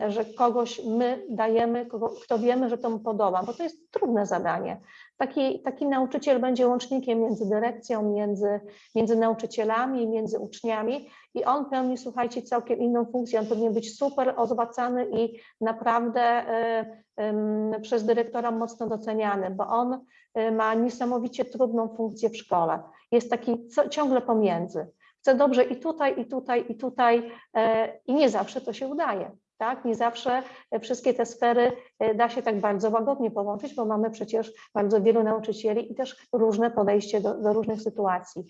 że kogoś my dajemy, kogo, kto wiemy, że to mu podoba, bo to jest trudne zadanie. Taki, taki nauczyciel będzie łącznikiem między dyrekcją, między, między nauczycielami, między uczniami i on pełni, słuchajcie, całkiem inną funkcję. On powinien być super ozłacany i naprawdę e, em, przez dyrektora mocno doceniany, bo on e, ma niesamowicie trudną funkcję w szkole. Jest taki co, ciągle pomiędzy. Chcę dobrze i tutaj, i tutaj, i tutaj, e, i nie zawsze to się udaje. Tak? Nie zawsze e, wszystkie te sfery e, da się tak bardzo łagodnie połączyć, bo mamy przecież bardzo wielu nauczycieli i też różne podejście do, do różnych sytuacji.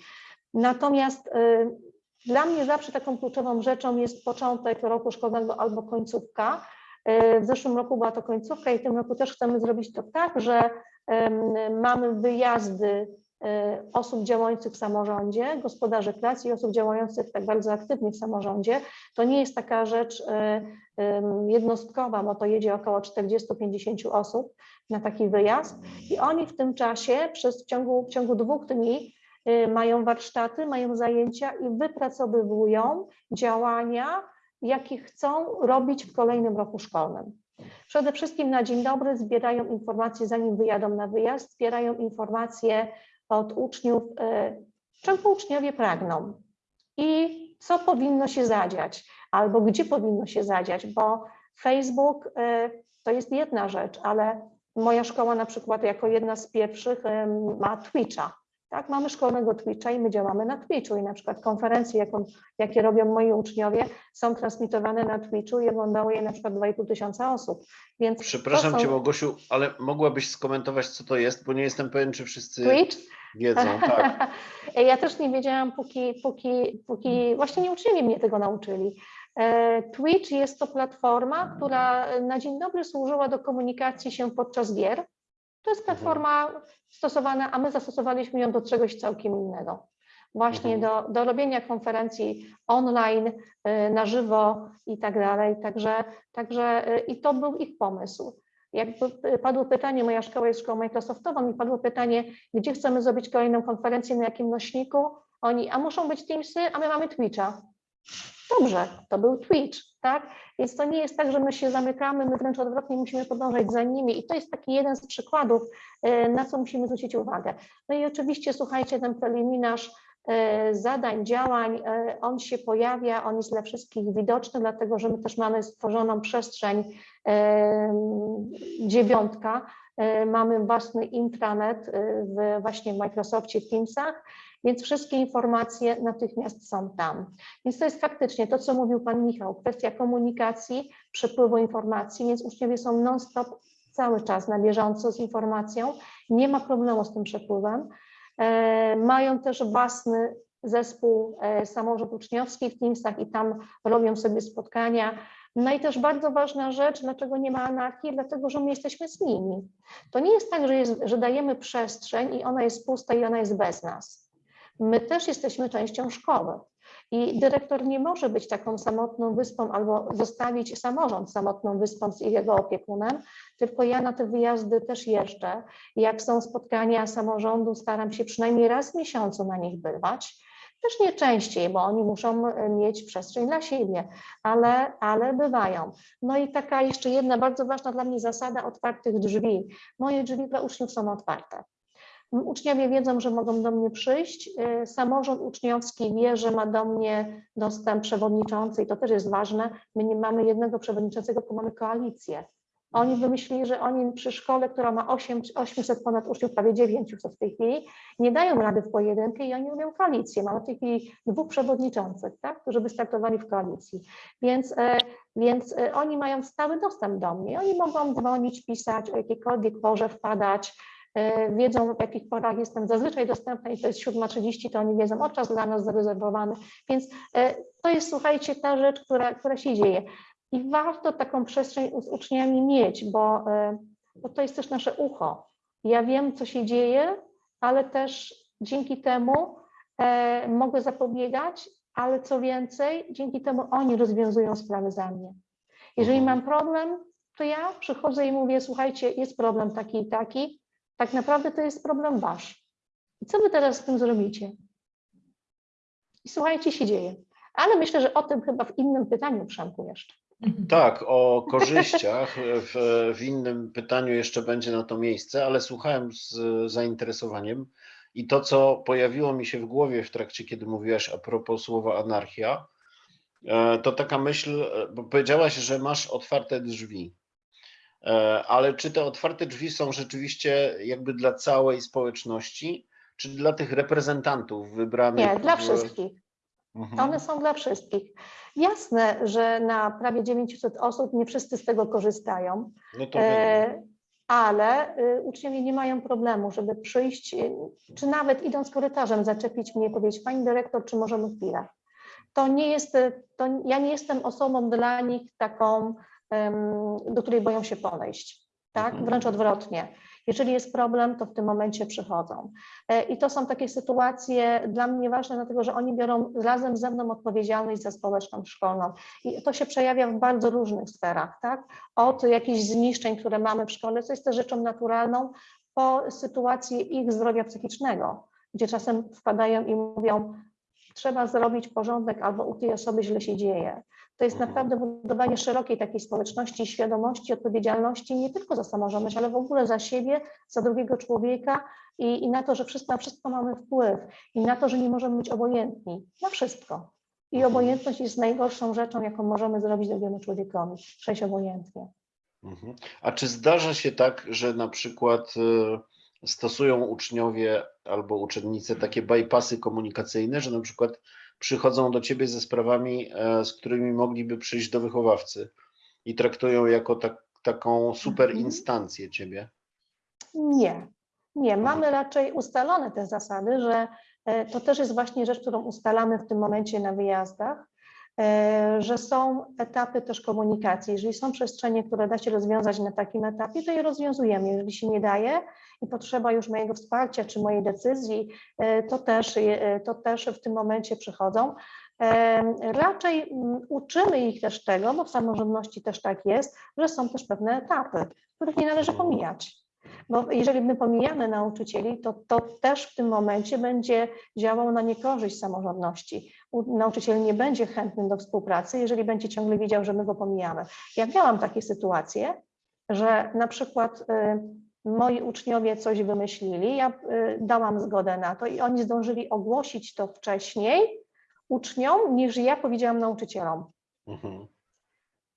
Natomiast dla mnie zawsze taką kluczową rzeczą jest początek roku szkolnego albo końcówka. W zeszłym roku była to końcówka i w tym roku też chcemy zrobić to tak, że mamy wyjazdy osób działających w samorządzie, gospodarzy klas i osób działających tak bardzo aktywnie w samorządzie. To nie jest taka rzecz em, jednostkowa, bo to jedzie około 40-50 osób na taki wyjazd i oni w tym czasie przez w ciągu, w ciągu dwóch dni y, mają warsztaty, mają zajęcia i wypracowywują działania, jakie chcą robić w kolejnym roku szkolnym. Przede wszystkim na dzień dobry zbierają informacje, zanim wyjadą na wyjazd, zbierają informacje od uczniów, y, czego uczniowie pragną i co powinno się zadziać, albo gdzie powinno się zadziać, bo Facebook y, to jest jedna rzecz, ale moja szkoła na przykład jako jedna z pierwszych em, ma Twitcha. Tak, mamy szkolnego Twitcha i my działamy na Twitchu i na przykład konferencje, jaką, jakie robią moi uczniowie, są transmitowane na Twitchu i oglądało je na przykład 2,5 tysiąca osób. Więc Przepraszam są- Cię, Małgosiu, ale mogłabyś skomentować, co to jest, bo nie jestem pewien, czy wszyscy Twitch? wiedzą. *laughs* Tak. Ja też nie wiedziałam, póki, póki, póki właśnie nie uczniowie mnie tego nauczyli. E, Twitch jest to platforma, która na dzień dobry służyła do komunikacji się podczas gier. To jest platforma stosowana, a my zastosowaliśmy ją do czegoś całkiem innego. Właśnie do, do robienia konferencji online, e, na żywo i tak dalej. Także, także e, i to był ich pomysł. Jakby e, padło pytanie, moja szkoła jest szkołą Microsoftową i padło pytanie, gdzie chcemy zrobić kolejną konferencję, na jakim nośniku. Oni, a muszą być Teamsy, a my mamy Twitcha. Dobrze, to był Twitch, tak? Więc to nie jest tak, że my się zamykamy, my wręcz odwrotnie musimy podążać za nimi i to jest taki jeden z przykładów, e, na co musimy zwrócić uwagę. No i oczywiście słuchajcie, ten preliminarz e, zadań, działań, e, on się pojawia, on jest dla wszystkich widoczny, dlatego że my też mamy stworzoną przestrzeń dziewiątka, mamy własny intranet w właśnie w Microsoftie Teamsach, więc wszystkie informacje natychmiast są tam. Więc to jest faktycznie to, co mówił Pan Michał, kwestia komunikacji, przepływu informacji, więc uczniowie są non-stop cały czas na bieżąco z informacją, nie ma problemu z tym przepływem. E, Mają też własny zespół e, samorząd uczniowski w Teamsach i tam robią sobie spotkania. No i też bardzo ważna rzecz, dlaczego nie ma anarchii, dlatego że my jesteśmy z nimi. To nie jest tak, że, jest, że dajemy przestrzeń i ona jest pusta i ona jest bez nas. My też jesteśmy częścią szkoły. I dyrektor nie może być taką samotną wyspą albo zostawić samorząd samotną wyspą z jego opiekunem, tylko ja na te wyjazdy też jeżdżę. Jak są spotkania samorządu, staram się przynajmniej raz w miesiącu na nich bywać. Też nie częściej, bo oni muszą e, mieć przestrzeń dla siebie, ale, ale bywają. No i taka jeszcze jedna bardzo ważna dla mnie zasada otwartych drzwi. Moje drzwi dla uczniów są otwarte. Uczniowie wiedzą, że mogą do mnie przyjść. Y, Samorząd uczniowski wie, że ma do mnie dostęp przewodniczący i to też jest ważne. My nie mamy jednego przewodniczącego, tylko mamy koalicję. Oni wymyślili, że oni przy szkole, która ma 8, 800 ponad uczniów, prawie 900 w tej chwili, nie dają rady w pojedynkę i oni robią koalicję. Mamy w tej chwili dwóch przewodniczących, tak, którzy wystartowali w koalicji. Więc, e, więc e, oni mają stały dostęp do mnie. Oni mogą dzwonić, pisać, o jakiejkolwiek porze wpadać, wiedzą w jakich porach jestem zazwyczaj dostępna i to jest 7.30, to oni wiedzą o czas dla nas zarezerwowany, więc e, to jest słuchajcie ta rzecz, która, która się dzieje i warto taką przestrzeń z uczniami mieć, bo, e, bo to jest też nasze ucho. Ja wiem, co się dzieje, ale też dzięki temu e, mogę zapobiegać, ale co więcej, dzięki temu oni rozwiązują sprawy za mnie. Jeżeli Mhm. mam problem, to ja przychodzę i mówię, słuchajcie, jest problem taki i taki, tak naprawdę to jest problem wasz. I co wy teraz z tym zrobicie? I słuchajcie, się dzieje. Ale myślę, że o tym chyba w innym pytaniu, Przemku, jeszcze. *laughs* Tak, o korzyściach w, w innym pytaniu jeszcze będzie na to miejsce, ale słuchałem z zainteresowaniem i to, co pojawiło mi się w głowie w trakcie, kiedy mówiłaś a propos słowa anarchia, e, to taka myśl, e, bo powiedziałaś, że masz otwarte drzwi. E, Ale czy te otwarte drzwi są rzeczywiście jakby dla całej społeczności, czy dla tych reprezentantów wybranych? Nie, dla w- wszystkich. Mhm. One są dla wszystkich. Jasne, że na prawie 900 osób nie wszyscy z tego korzystają, No to e, ale y, uczniowie nie mają problemu, żeby przyjść, y, czy nawet idąc korytarzem, zaczepić mnie i powiedzieć, pani dyrektor, czy możemy chwilę. To nie jest, y, to ja nie jestem osobą dla nich taką, do której boją się podejść. Tak? Mhm. Wręcz odwrotnie. Jeżeli jest problem, to w tym momencie przychodzą. E, I to są takie sytuacje dla mnie ważne, dlatego że oni biorą razem ze mną odpowiedzialność za społeczność szkolną. I to się przejawia w bardzo różnych sferach, tak? Od jakichś zniszczeń, które mamy w szkole, co jest też rzeczą naturalną, po sytuację ich zdrowia psychicznego, gdzie czasem wpadają i mówią, trzeba zrobić porządek albo u tej osoby źle się dzieje. To jest Mhm. naprawdę budowanie szerokiej takiej społeczności, świadomości, odpowiedzialności nie tylko za samorządność, ale w ogóle za siebie, za drugiego człowieka i, i na to, że wszystko, na wszystko mamy wpływ i na to, że nie możemy być obojętni na wszystko. I Mhm. obojętność jest najgorszą rzeczą, jaką możemy zrobić drugiemu człowiekowi, przejść obojętnie. Mhm. A czy zdarza się tak, że na przykład y, stosują uczniowie albo uczennice takie bypassy komunikacyjne, że na przykład przychodzą do ciebie ze sprawami, e, z którymi mogliby przyjść do wychowawcy i traktują jako tak, taką super Mhm. instancję ciebie? Nie, nie. Mamy raczej ustalone te zasady, że e, to też jest właśnie rzecz, którą ustalamy w tym momencie na wyjazdach, że są etapy też komunikacji. Jeżeli są przestrzenie, które da się rozwiązać na takim etapie, to je rozwiązujemy. Jeżeli się nie daje i potrzeba już mojego wsparcia czy mojej decyzji, e, to też, je- to też w tym momencie przychodzą. E, Raczej mm, uczymy ich też tego, bo w samorządności też tak jest, że są też pewne etapy, których nie należy pomijać. Bo jeżeli my pomijamy nauczycieli, to to też w tym momencie będzie działało na niekorzyść samorządności. Nauczyciel nie będzie chętny do współpracy, jeżeli będzie ciągle wiedział, że my go pomijamy. Ja miałam takie sytuacje, że na przykład y, moi uczniowie coś wymyślili, ja y, dałam zgodę na to i oni zdążyli ogłosić to wcześniej uczniom, niż ja powiedziałam nauczycielom. Mhm.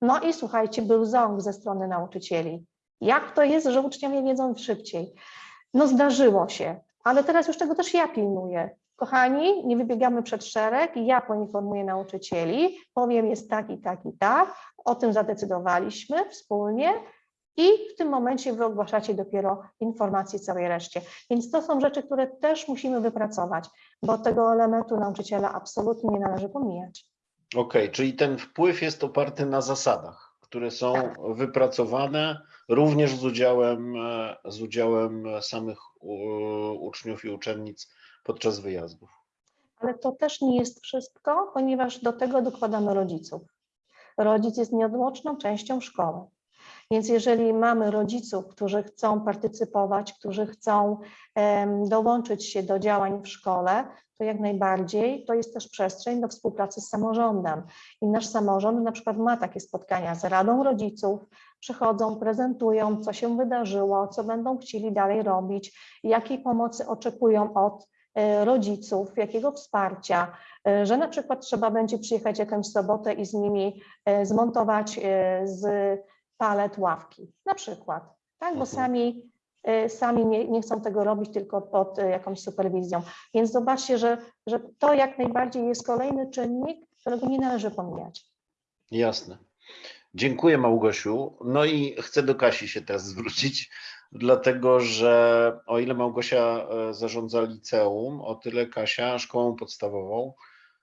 No i słuchajcie, był ząg ze strony nauczycieli. Jak to jest, że uczniowie wiedzą szybciej? No zdarzyło się, ale teraz już tego też ja pilnuję. Kochani, nie wybiegamy przed szereg, ja poinformuję nauczycieli, powiem jest tak i tak i tak, o tym zadecydowaliśmy wspólnie i w tym momencie wy ogłaszacie dopiero informacje całej reszcie. Więc to są rzeczy, które też musimy wypracować, bo tego elementu nauczyciela absolutnie nie należy pomijać. Okej, czyli ten wpływ jest oparty na zasadach, które są wypracowane również z udziałem, e, z udziałem samych u- uczniów i uczennic podczas wyjazdów. Ale to też nie jest wszystko, ponieważ do tego dokładamy rodziców. Rodzic jest nieodłączną częścią szkoły. Więc jeżeli mamy rodziców, którzy chcą partycypować, którzy chcą dołączyć się do działań w szkole, to jak najbardziej to jest też przestrzeń do współpracy z samorządem. I nasz samorząd na przykład ma takie spotkania z Radą Rodziców, przychodzą, prezentują, co się wydarzyło, co będą chcieli dalej robić, jakiej pomocy oczekują od rodziców, jakiego wsparcia, e, że na przykład trzeba będzie przyjechać jakąś sobotę i z nimi e, zmontować e, z palet ławki, na przykład, tak, bo Mhm. sami, e, sami nie, nie chcą tego robić tylko pod e, jakąś superwizją. Więc zobaczcie, że, że to jak najbardziej jest kolejny czynnik, którego nie należy pomijać. Jasne. Dziękuję Małgosiu. No i chcę do Kasi się teraz *laughs* zwrócić, dlatego że o ile Małgosia e, zarządza liceum, o tyle Kasia szkołą podstawową.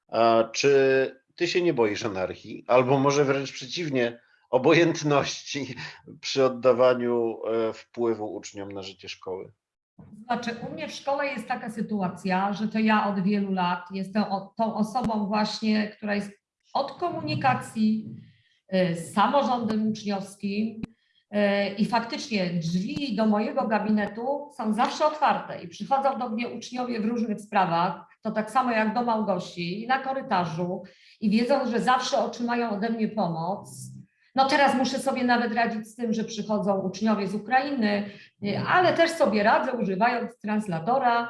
A Czy ty się nie boisz anarchii, albo może wręcz przeciwnie, obojętności przy oddawaniu e, wpływu uczniom na życie szkoły? Znaczy, u mnie w szkole jest taka sytuacja, że to ja od wielu lat jestem tą osobą właśnie, która jest od komunikacji y, z samorządem uczniowskim i faktycznie drzwi do mojego gabinetu są zawsze otwarte i przychodzą do mnie uczniowie w różnych sprawach, to tak samo jak do Małgosi i na korytarzu i wiedzą, że zawsze otrzymają ode mnie pomoc. No teraz muszę sobie nawet radzić z tym, że przychodzą uczniowie z Ukrainy, y, ale też sobie radzę używając translatora,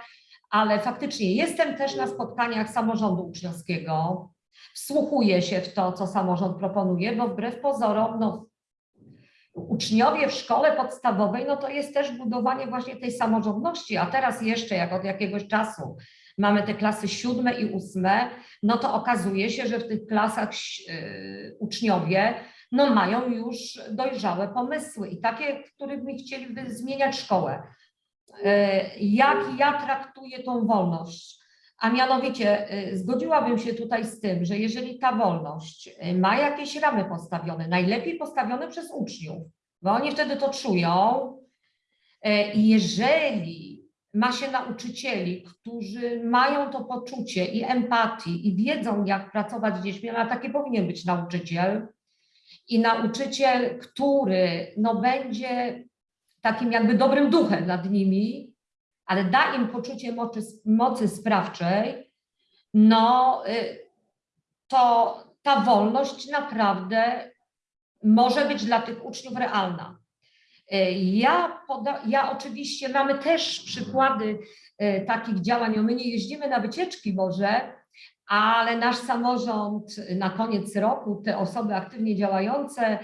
ale faktycznie jestem też na spotkaniach samorządu uczniowskiego, wsłuchuję się w to, co samorząd proponuje, bo wbrew pozorom, no, uczniowie w szkole podstawowej, no to jest też budowanie właśnie tej samorządności, a teraz jeszcze jak od jakiegoś czasu mamy te klasy siódme i ósme, no to okazuje się, że w tych klasach y, uczniowie no mają już dojrzałe pomysły i takie, my chcieliby zmieniać szkołę. E, Jak ja traktuję tą wolność? A mianowicie y, zgodziłabym się tutaj z tym, że jeżeli ta wolność y, ma jakieś ramy postawione, najlepiej postawione przez uczniów, bo oni wtedy to czują, e, i jeżeli ma się nauczycieli, którzy mają to poczucie i empatii i wiedzą, jak pracować z dziećmi, a taki powinien być nauczyciel, i nauczyciel, który no, będzie takim jakby dobrym duchem nad nimi, ale da im poczucie mocy, mocy sprawczej, no y, to ta wolność naprawdę może być dla tych uczniów realna. Y, Ja, poda, ja oczywiście mamy też przykłady y, takich działań, my nie jeździmy na wycieczki może, ale nasz samorząd na koniec roku, te osoby aktywnie działające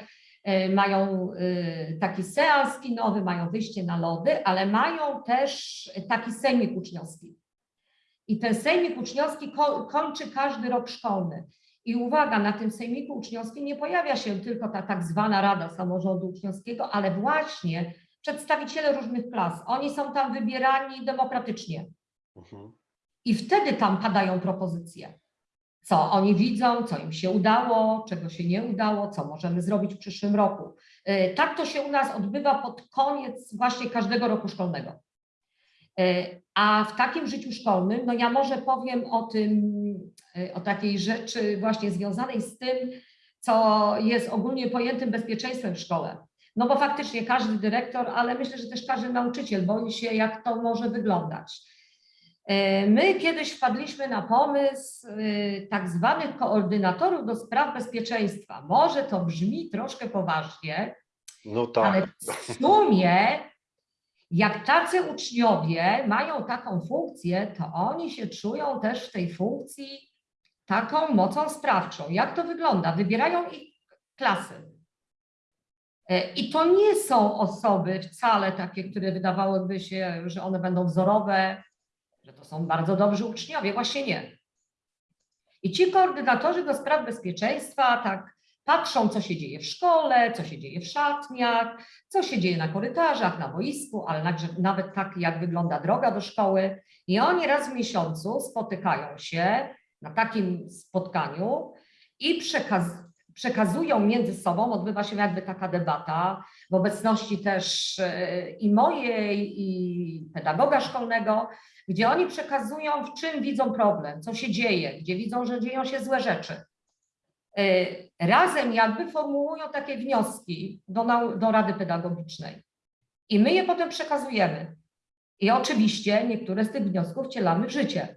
mają e, taki seans kinowy, mają wyjście na lody, ale mają też taki sejmik uczniowski. I ten sejmik uczniowski ko kończy każdy rok szkolny. I uwaga, na tym sejmiku uczniowskim nie pojawia się tylko ta tak zwana Rada Samorządu Uczniowskiego, ale właśnie przedstawiciele różnych klas. Oni są tam wybierani demokratycznie. Mhm. I wtedy tam padają propozycje. Co oni widzą, co im się udało, czego się nie udało, co możemy zrobić w przyszłym roku. E, Tak to się u nas odbywa pod koniec właśnie każdego roku szkolnego. E, A w takim życiu szkolnym, no ja może powiem o tym, e, o takiej rzeczy właśnie związanej z tym, co jest ogólnie pojętym bezpieczeństwem w szkole. No bo faktycznie każdy dyrektor, ale myślę, że też każdy nauczyciel boi się, jak to może wyglądać. E, My kiedyś wpadliśmy na pomysł e, tak zwanych koordynatorów do spraw bezpieczeństwa. Może to brzmi troszkę poważnie, No tak. ale w sumie jak tacy uczniowie mają taką funkcję, to oni się czują też w tej funkcji taką mocą sprawczą. Jak to wygląda? Wybierają ich klasy. E, I to nie są osoby wcale takie, które wydawałyby się, że one będą wzorowe, że to są bardzo dobrzy uczniowie. Właśnie nie. I ci koordynatorzy do spraw bezpieczeństwa tak patrzą, co się dzieje w szkole, co się dzieje w szatniach, co się dzieje na korytarzach, na boisku, ale nawet tak, jak wygląda droga do szkoły. I oni raz w miesiącu spotykają się na takim spotkaniu i przekaz przekazują między sobą, odbywa się jakby taka debata w obecności też e, i mojej, i pedagoga szkolnego, gdzie oni przekazują, w czym widzą problem, co się dzieje, gdzie widzą, że dzieją się złe rzeczy. E, Razem jakby formułują takie wnioski do, do Rady Pedagogicznej i my je potem przekazujemy. I oczywiście niektóre z tych wniosków wcielamy w życie.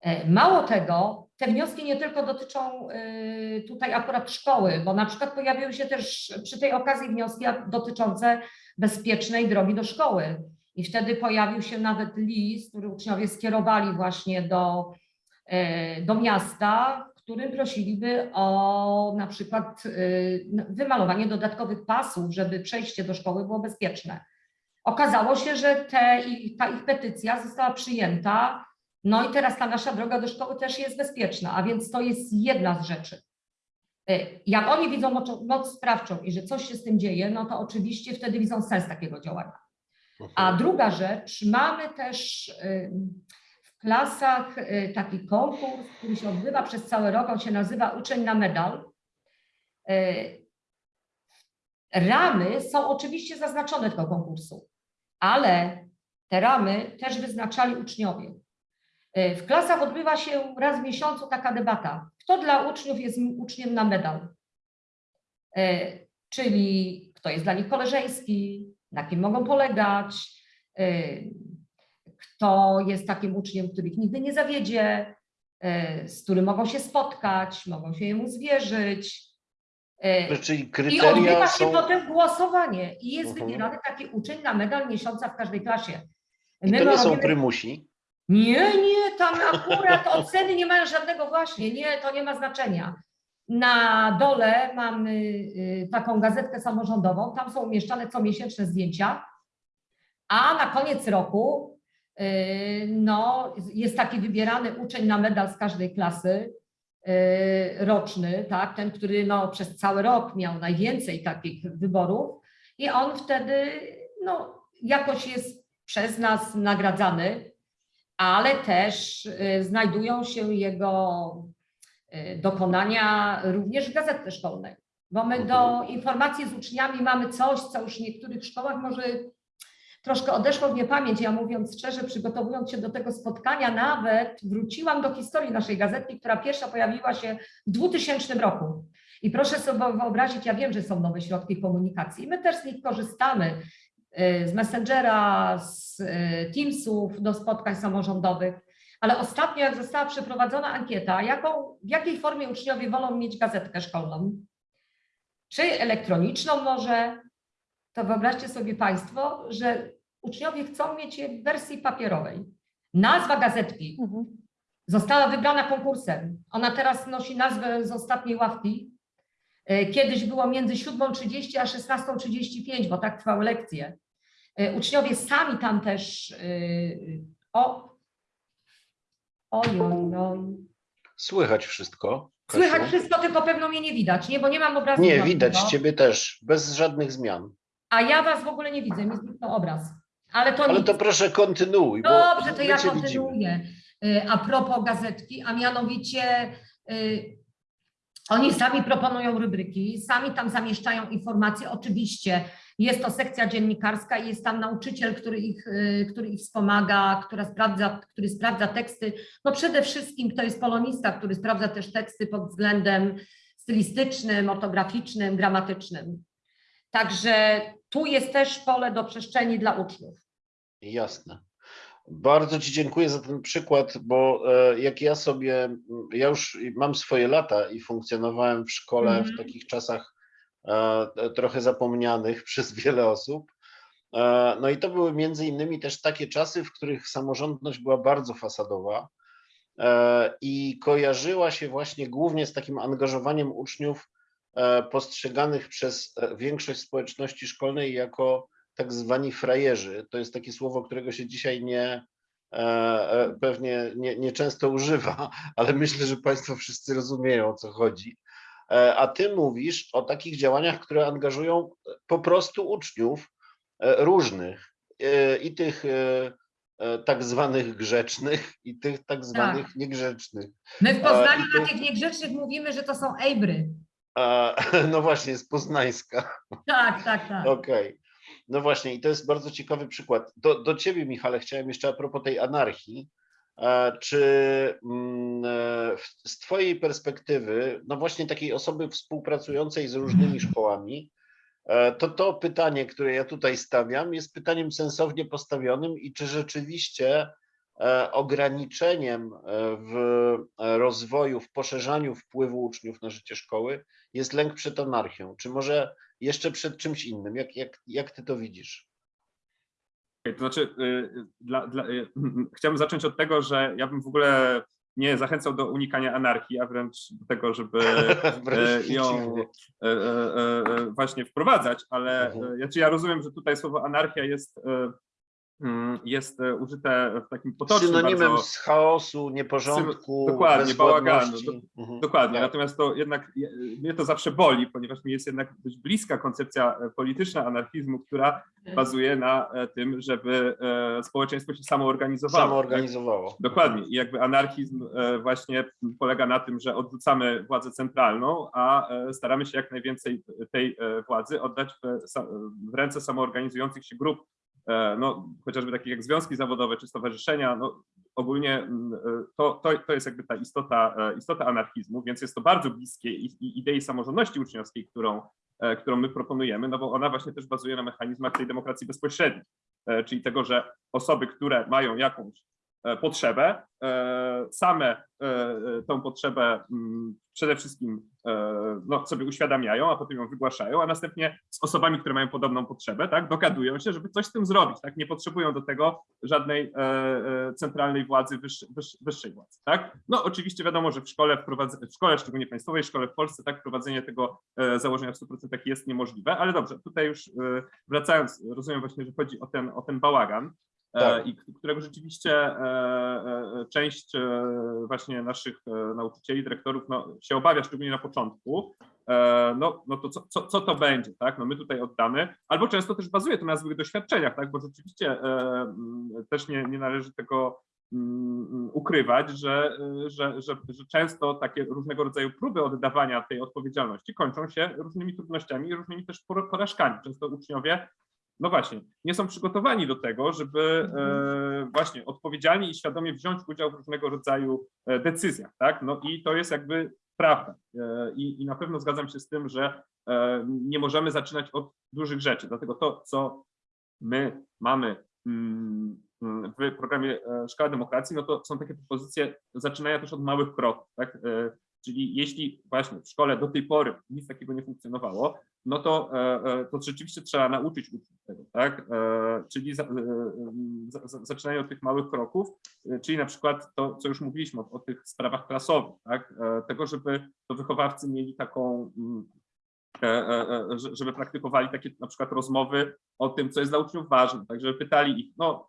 E, Mało tego, te wnioski nie tylko dotyczą y, tutaj akurat szkoły, bo na przykład pojawiły się też przy tej okazji wnioski dotyczące bezpiecznej drogi do szkoły. I wtedy pojawił się nawet list, który uczniowie skierowali właśnie do, e, do miasta, w którym prosiliby o na przykład y, wymalowanie dodatkowych pasów, żeby przejście do szkoły było bezpieczne. Okazało się, że te, ta ich petycja została przyjęta no i teraz ta nasza droga do szkoły też jest bezpieczna, a więc to jest jedna z rzeczy. E, Jak oni widzą moc, moc sprawczą i że coś się z tym dzieje, no to oczywiście wtedy widzą sens takiego działania. A Mhm. druga rzecz, mamy też ym, w klasach y, taki konkurs, który się odbywa przez cały rok, on się nazywa Uczeń na medal. Ramy są oczywiście zaznaczone tego konkursu, ale te ramy też wyznaczali uczniowie. Y, W klasach odbywa się raz w miesiącu taka debata, kto dla uczniów jest uczniem na medal. Y, Czyli kto jest dla nich koleżeński, na kim mogą polegać, y, kto jest takim uczniem, który ich nigdy nie zawiedzie, z którym mogą się spotkać, mogą się jemu zwierzyć. Y, Czyli I odbywa się są... potem głosowanie i jest Mhm. wybierany taki uczeń na medal miesiąca w każdej klasie. I My to nie są robimy- prymusi. Nie, nie, tam akurat oceny nie mają żadnego właśnie, nie, to nie ma znaczenia. Na dole mamy y, taką gazetkę samorządową, tam są umieszczane comiesięczne zdjęcia, a na koniec roku Yy, No, jest taki wybierany uczeń na medal z każdej klasy yy, roczny, tak, ten, który no, przez cały rok miał najwięcej takich wyborów i on wtedy no, jakoś jest przez nas nagradzany, ale też yy, znajdują się jego yy, dokonania również w gazetce szkolnej. Bo my do informacji z uczniami mamy coś, co już w niektórych szkołach może troszkę odeszło w niepamięć. Ja mówiąc szczerze, przygotowując się do tego spotkania, nawet wróciłam do historii naszej gazetki, która pierwsza pojawiła się w 2000 roku. I proszę sobie wyobrazić, ja wiem, że są nowe środki komunikacji. My też z nich korzystamy, y, z Messengera, z y, Teamsów do spotkań samorządowych. Ale ostatnio, jak została przeprowadzona ankieta, jaką, w jakiej formie uczniowie wolą mieć gazetkę szkolną? Czy elektroniczną może? To wyobraźcie sobie Państwo, że uczniowie chcą mieć je w wersji papierowej. Nazwa gazetki Mhm. została wybrana konkursem. Ona teraz nosi nazwę z ostatniej ławki. E, Kiedyś było między 7.30 a 16.35, bo tak trwały lekcje. E, Uczniowie sami tam też e, o, oj, oj, oj. Słychać wszystko. Kasiu? Słychać wszystko, tylko pewno mnie nie widać, nie? Bo nie mam obrazu. Nie, widać ciebie też, bez żadnych zmian. A ja was w ogóle nie widzę, mi zniknął obraz. Ale to Ale nic. to proszę kontynuuj. Dobrze, to ja cię widzimy. kontynuuję. Y, A propos gazetki, a mianowicie y, oni sami proponują rubryki, sami tam zamieszczają informacje. Oczywiście jest to sekcja dziennikarska i jest tam nauczyciel, który ich, y, który ich wspomaga, która sprawdza, który sprawdza teksty. No przede wszystkim to jest polonista, który sprawdza też teksty pod względem stylistycznym, ortograficznym, gramatycznym. Także tu jest też pole do przestrzeni dla uczniów. Jasne. Bardzo Ci dziękuję za ten przykład, bo e, jak ja sobie, ja już mam swoje lata i funkcjonowałem w szkole Mhm. w takich czasach trochę zapomnianych *laughs* przez wiele osób. E, No i to były między innymi też takie czasy, w których samorządność była bardzo fasadowa e, i kojarzyła się właśnie głównie z takim angażowaniem uczniów e, postrzeganych przez e, większość społeczności szkolnej jako tak zwani frajerzy. To jest takie słowo, którego się dzisiaj nie e, e, pewnie nie, nie używa, *laughs* ale myślę, że Państwo wszyscy rozumieją o co chodzi. E, A ty mówisz o takich działaniach, które angażują po prostu uczniów e, różnych e, i tych e, e, tak zwanych grzecznych i tych tak zwanych niegrzecznych. My w Poznaniu na tych niegrzecznych mówimy, że to są ejbry. A, *laughs* No właśnie, z Poznańska. Tak, tak, tak. Okej. No właśnie, i to jest bardzo ciekawy przykład. Do, do ciebie, Michale, chciałem jeszcze a propos tej anarchii. E, Czy mm, e, z twojej perspektywy, no właśnie takiej osoby współpracującej z różnymi *clears throat* szkołami, e, to to pytanie, które ja tutaj stawiam, jest pytaniem sensownie postawionym i czy rzeczywiście ograniczeniem w rozwoju, w poszerzaniu wpływu uczniów na życie szkoły jest lęk przed anarchią? Czy może jeszcze przed czymś innym? Jak, jak, jak ty to widzisz? Okej, To znaczy, y, dla, dla, y, *laughs* chciałbym zacząć od tego, że ja bym w ogóle nie zachęcał do unikania anarchii, a wręcz do tego, żeby *laughs* ją właśnie wprowadzać, ale Mhm. e, znaczy ja rozumiem, że tutaj słowo anarchia jest, jest e, użyte w takim potocznym Synonimem bardzo, z chaosu, nieporządku, dokładnie, bałaganu. bezwładności. Mhm. Dokładnie, Tak. natomiast to jednak je- mnie to zawsze boli, ponieważ mi jest jednak dość bliska koncepcja e, polityczna anarchizmu, która bazuje na e, tym, żeby społeczeństwo się samoorganizowało. tak? Samoorganizowało. Dokładnie. I jakby anarchizm właśnie polega na tym, że odrzucamy władzę centralną, a staramy się jak najwięcej tej władzy oddać w, w ręce samoorganizujących się grup, no, chociażby takich jak związki zawodowe czy stowarzyszenia. No, ogólnie mm, e, to, to, to jest jakby ta istota, e, istota anarchizmu, więc jest to bardzo bliskie idei samorządności uczniowskiej, którą, e, którą my proponujemy, no bo ona właśnie też bazuje na mechanizmach tej demokracji bezpośredniej, e, czyli tego, że osoby, które mają jakąś e, potrzebę, e, same e, e, tą potrzebę mm, przede wszystkim e, no, sobie uświadamiają, a potem ją wygłaszają, a następnie z osobami, które mają podobną potrzebę, tak, dogadują się, żeby coś z tym zrobić, tak, nie potrzebują do tego żadnej e, e, centralnej władzy, wyższej, władzy, tak. No oczywiście wiadomo, że w szkole, w szkole, szczególnie państwowej szkole w Polsce, tak, wprowadzenie tego e, założenia w 100% jest niemożliwe, ale dobrze, tutaj już e, wracając, rozumiem właśnie, że chodzi o ten, o ten bałagan, e, Tak. i którego rzeczywiście e, e, część e, właśnie naszych e, nauczycieli, dyrektorów no, się obawia, szczególnie na początku, e, no, no to co, co, co to będzie, tak? No my tutaj oddamy, albo często też bazuje to na złych doświadczeniach, tak? Bo rzeczywiście e, też nie, nie należy tego mm, ukrywać, że, e, że, że, że często takie różnego rodzaju próby oddawania tej odpowiedzialności kończą się różnymi trudnościami i różnymi też pora- porażkami. Często uczniowie, no właśnie, nie są przygotowani do tego, żeby e, właśnie odpowiedzialnie i świadomie wziąć udział w różnego rodzaju e, decyzjach, tak? No i to jest jakby prawda. E, I, I na pewno zgadzam się z tym, że nie możemy zaczynać od dużych rzeczy, dlatego to, co my mamy mm, w programie Szkoła Demokracji, no to są takie propozycje zaczynania też od małych kroków, tak? Czyli jeśli właśnie w szkole do tej pory nic takiego nie funkcjonowało, no to, e, e, to rzeczywiście trzeba nauczyć uczniów tego, tak? E, Czyli za, za, za- zaczynają od tych małych kroków, czyli na przykład to, co już mówiliśmy o, o tych sprawach klasowych, tak? Tego, żeby to wychowawcy mieli taką mm, żeby praktykowali takie na przykład rozmowy o tym, co jest dla uczniów ważne, tak, żeby pytali ich, no,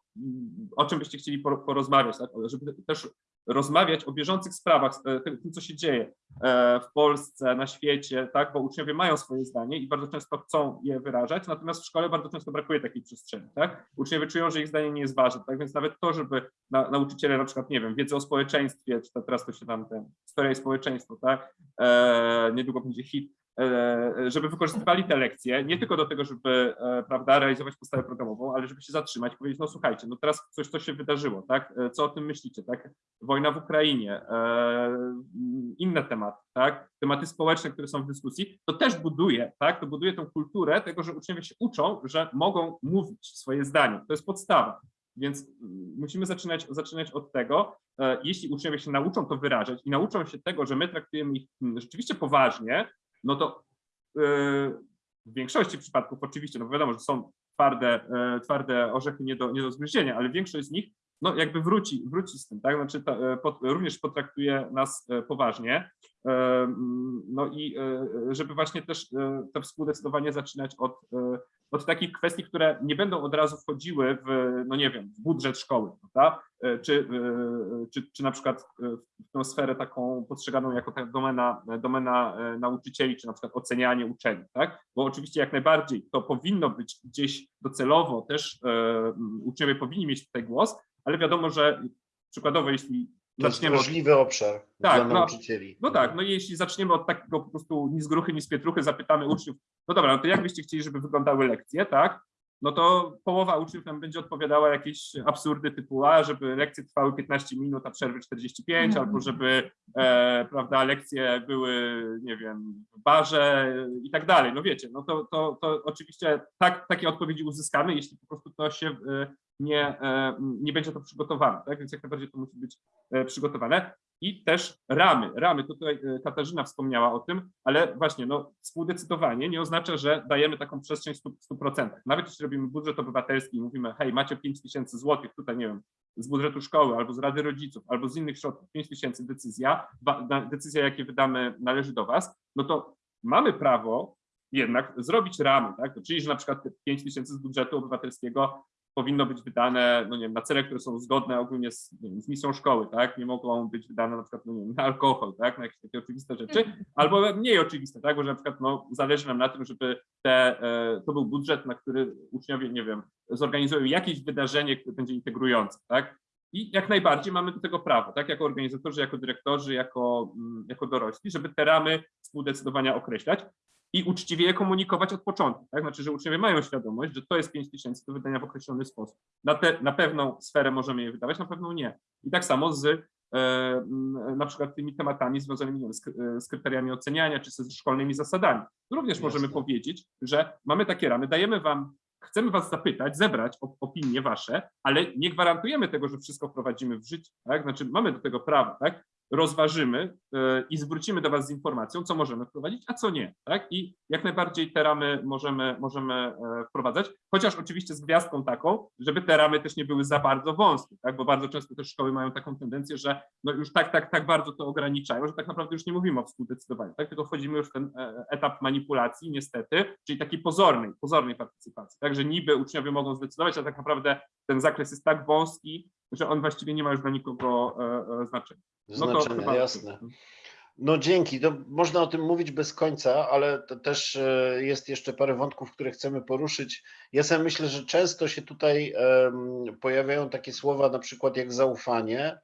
o czym byście chcieli por- porozmawiać, tak, żeby też rozmawiać o bieżących sprawach, e, tym, co się dzieje e, w Polsce, na świecie, tak, bo uczniowie mają swoje zdanie i bardzo często chcą je wyrażać, natomiast w szkole bardzo często brakuje takiej przestrzeni, tak, uczniowie czują, że ich zdanie nie jest ważne, tak, więc nawet to, żeby na, nauczyciele na przykład, nie wiem, wiedzę o społeczeństwie, czy to teraz to się tam ten, historia i społeczeństwo, tak, e, niedługo będzie hit, e, żeby wykorzystywali te lekcje nie tylko do tego, żeby e, prawda, realizować podstawę programową, ale żeby się zatrzymać i powiedzieć, no słuchajcie, no teraz coś, co się wydarzyło, tak? E, Co o tym myślicie, tak? Wojna w Ukrainie, e, inne tematy, tak? Tematy społeczne, które są w dyskusji, to też buduje, tak? To buduje tą kulturę tego, że uczniowie się uczą, że mogą mówić swoje zdanie. To jest podstawa. Więc musimy zaczynać, zaczynać od tego, e, jeśli uczniowie się nauczą to wyrażać i nauczą się tego, że my traktujemy ich mm, rzeczywiście poważnie, no to yy, w większości przypadków oczywiście, no wiadomo, że są twarde, e, twarde orzechy nie do, nie do zgryzienia, ale większość z nich no jakby wróci, wróci z tym, tak? Znaczy e, pot, również potraktuje nas e, poważnie. E, No i e, żeby właśnie też e, to współdecydowanie zaczynać od, e, od takich kwestii, które nie będą od razu wchodziły w, no nie wiem, w budżet szkoły, prawda? E, Czy, e, czy, czy na przykład e, w tą sferę taką postrzeganą jako ta domena, domena nauczycieli, czy na przykład ocenianie uczeni, tak? Bo oczywiście jak najbardziej to powinno być gdzieś docelowo też uczniowie powinni mieć tutaj głos, ale wiadomo, że przykładowo jeśli To jest zaczniemy od obszar Tak, dla no, nauczycieli. no tak, no i jeśli zaczniemy od takiego po prostu ni z gruchy, ni z pietruchy, zapytamy uczniów, no dobra, no to jak byście chcieli, żeby wyglądały lekcje, tak? No to połowa uczniów nam będzie odpowiadała jakieś absurdy typu, a żeby lekcje trwały 15 minut, a przerwy 45, Mhm. albo żeby, e, prawda, lekcje były, nie wiem, w barze i tak dalej. No wiecie, no to, to, to oczywiście tak, takie odpowiedzi uzyskamy, jeśli po prostu to się e, nie, e, nie będzie to przygotowane, tak? Więc jak najbardziej to musi być e, przygotowane i też ramy. Ramy, tutaj e, Katarzyna wspomniała o tym, ale właśnie no, współdecydowanie nie oznacza, że dajemy taką przestrzeń w 100%. 100%. Nawet jeśli robimy budżet obywatelski i mówimy, hej, macie 5 tysięcy złotych, tutaj nie wiem, z budżetu szkoły albo z Rady Rodziców, albo z innych środków, 5 tysięcy decyzja, decyzja, jakie wydamy, należy do Was, no to mamy prawo jednak zrobić ramy, tak? Czyli, że na przykład te 5 tysięcy z budżetu obywatelskiego powinno być wydane no nie wiem, na cele, które są zgodne ogólnie z, wiem, z misją szkoły, tak? Nie mogą być wydane na przykład no nie wiem, na alkohol, tak? Na jakieś takie oczywiste rzeczy, albo mniej oczywiste, tak? Bo że na przykład no, zależy nam na tym, żeby te, e, to był budżet, na który uczniowie, nie wiem, zorganizują jakieś wydarzenie, które będzie integrujące, tak? I jak najbardziej mamy do tego prawo, tak? Jako organizatorzy, jako dyrektorzy, jako, mm, jako dorośli, żeby te ramy współdecydowania określać i uczciwie je komunikować od początku. Tak? Znaczy, że uczniowie mają świadomość, że to jest 5 tysięcy do wydania w określony sposób. Na, te, na pewną sferę możemy je wydawać, na pewną nie. I tak samo z e, na przykład tymi tematami związanymi wiem, z, e, z kryteriami oceniania czy ze szkolnymi zasadami. Również możemy Jasne. powiedzieć, że mamy takie ramy, dajemy wam, chcemy was zapytać, zebrać op- opinie wasze, ale nie gwarantujemy tego, że wszystko wprowadzimy w życie. Tak? Znaczy mamy do tego prawo, tak? Rozważymy e, i zwrócimy do Was z informacją, co możemy wprowadzić, a co nie. Tak? I jak najbardziej te ramy możemy, możemy e, wprowadzać, chociaż oczywiście z gwiazdką taką, żeby te ramy też nie były za bardzo wąskie, tak? bo bardzo często też szkoły mają taką tendencję, że no już tak, tak, tak bardzo to ograniczają, że tak naprawdę już nie mówimy o współdecydowaniu, tak? tylko wchodzimy już w ten e, etap manipulacji niestety, czyli takiej pozornej, pozornej partycypacji, tak, że niby uczniowie mogą zdecydować, a tak naprawdę ten zakres jest tak wąski, że on właściwie nie ma już dla nikogo e, e, znaczenia. No to Znaczenia, chyba- jasne. No dzięki. To można o tym mówić bez końca, ale to też e, jest jeszcze parę wątków, które chcemy poruszyć. Ja sobie myślę, że często się tutaj pojawiają takie słowa, na przykład jak zaufanie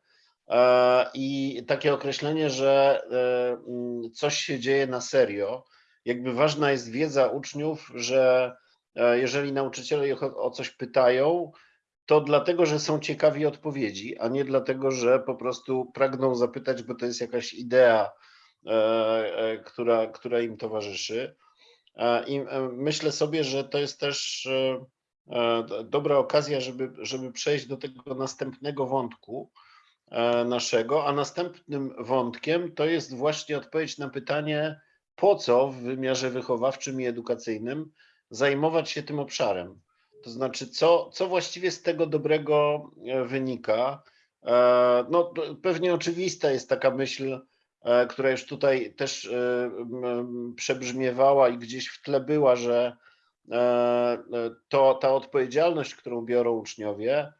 i takie określenie, że mm, coś się dzieje na serio. Jakby ważna jest wiedza uczniów, że jeżeli nauczyciele ich o coś pytają, to dlatego, że są ciekawi odpowiedzi, a nie dlatego, że po prostu pragną zapytać, bo to jest jakaś idea, e, e, która, która im towarzyszy. E, I myślę sobie, że to jest też dobra okazja, żeby, żeby przejść do tego następnego wątku naszego, a następnym wątkiem to jest właśnie odpowiedź na pytanie, po co w wymiarze wychowawczym i edukacyjnym zajmować się tym obszarem. To znaczy, co, co właściwie z tego dobrego e, wynika? E, No, pewnie oczywista jest taka myśl, e, która już tutaj też przebrzmiewała i gdzieś w tle była, że to ta odpowiedzialność, którą biorą uczniowie,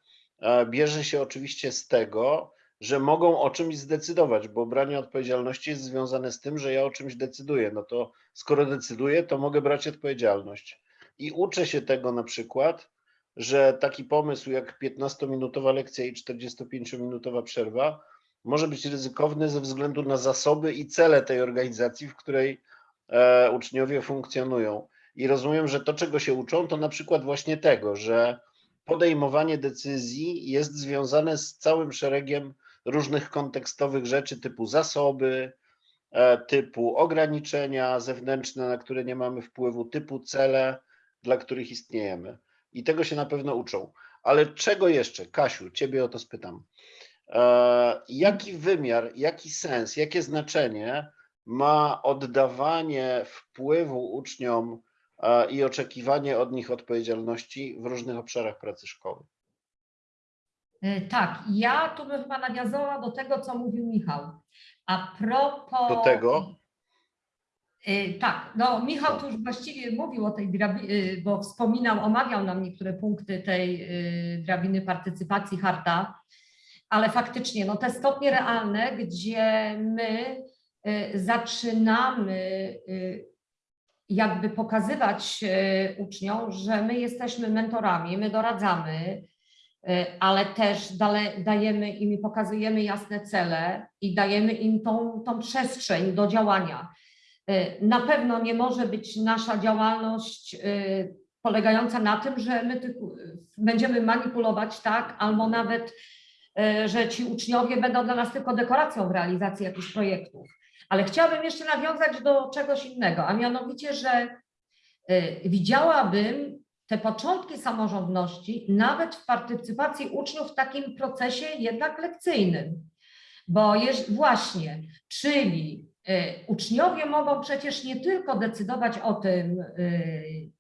bierze się oczywiście z tego, że mogą o czymś zdecydować, bo branie odpowiedzialności jest związane z tym, że ja o czymś decyduję. No to skoro decyduję, to mogę brać odpowiedzialność. I uczę się tego na przykład, że taki pomysł jak 15-minutowa lekcja i 45-minutowa przerwa może być ryzykowny ze względu na zasoby i cele tej organizacji, w której e, uczniowie funkcjonują. I rozumiem, że to, czego się uczą, to na przykład właśnie tego, że podejmowanie decyzji jest związane z całym szeregiem różnych kontekstowych rzeczy typu zasoby, e, typu ograniczenia zewnętrzne, na które nie mamy wpływu, typu cele, dla których istniejemy. I tego się na pewno uczą. Ale czego jeszcze? Kasiu, ciebie o to spytam. E, jaki wymiar, jaki sens, jakie znaczenie ma oddawanie wpływu uczniom e, i oczekiwanie od nich odpowiedzialności w różnych obszarach pracy szkoły? Y, Tak, ja tu bym chyba nawiązała do tego, co mówił Michał. A propos. Do tego? Y, Tak, no Michał tu już właściwie mówił o tej drabinie, bo wspominał, omawiał nam niektóre punkty tej y, drabiny partycypacji harta, ale faktycznie no te stopnie realne, gdzie my y, zaczynamy y, jakby pokazywać y, uczniom, że my jesteśmy mentorami, my doradzamy, y, ale też dajemy im i pokazujemy jasne cele i dajemy im tą, tą przestrzeń do działania. Y, Na pewno nie może być nasza działalność y, polegająca na tym, że my będziemy manipulować, tak, albo nawet, y, że ci uczniowie będą dla nas tylko dekoracją w realizacji jakichś projektów. Ale chciałabym jeszcze nawiązać do czegoś innego, a mianowicie, że widziałabym te początki samorządności nawet w partycypacji uczniów w takim procesie jednak lekcyjnym. Bo jest właśnie, czyli uczniowie mogą przecież nie tylko decydować o tym, y,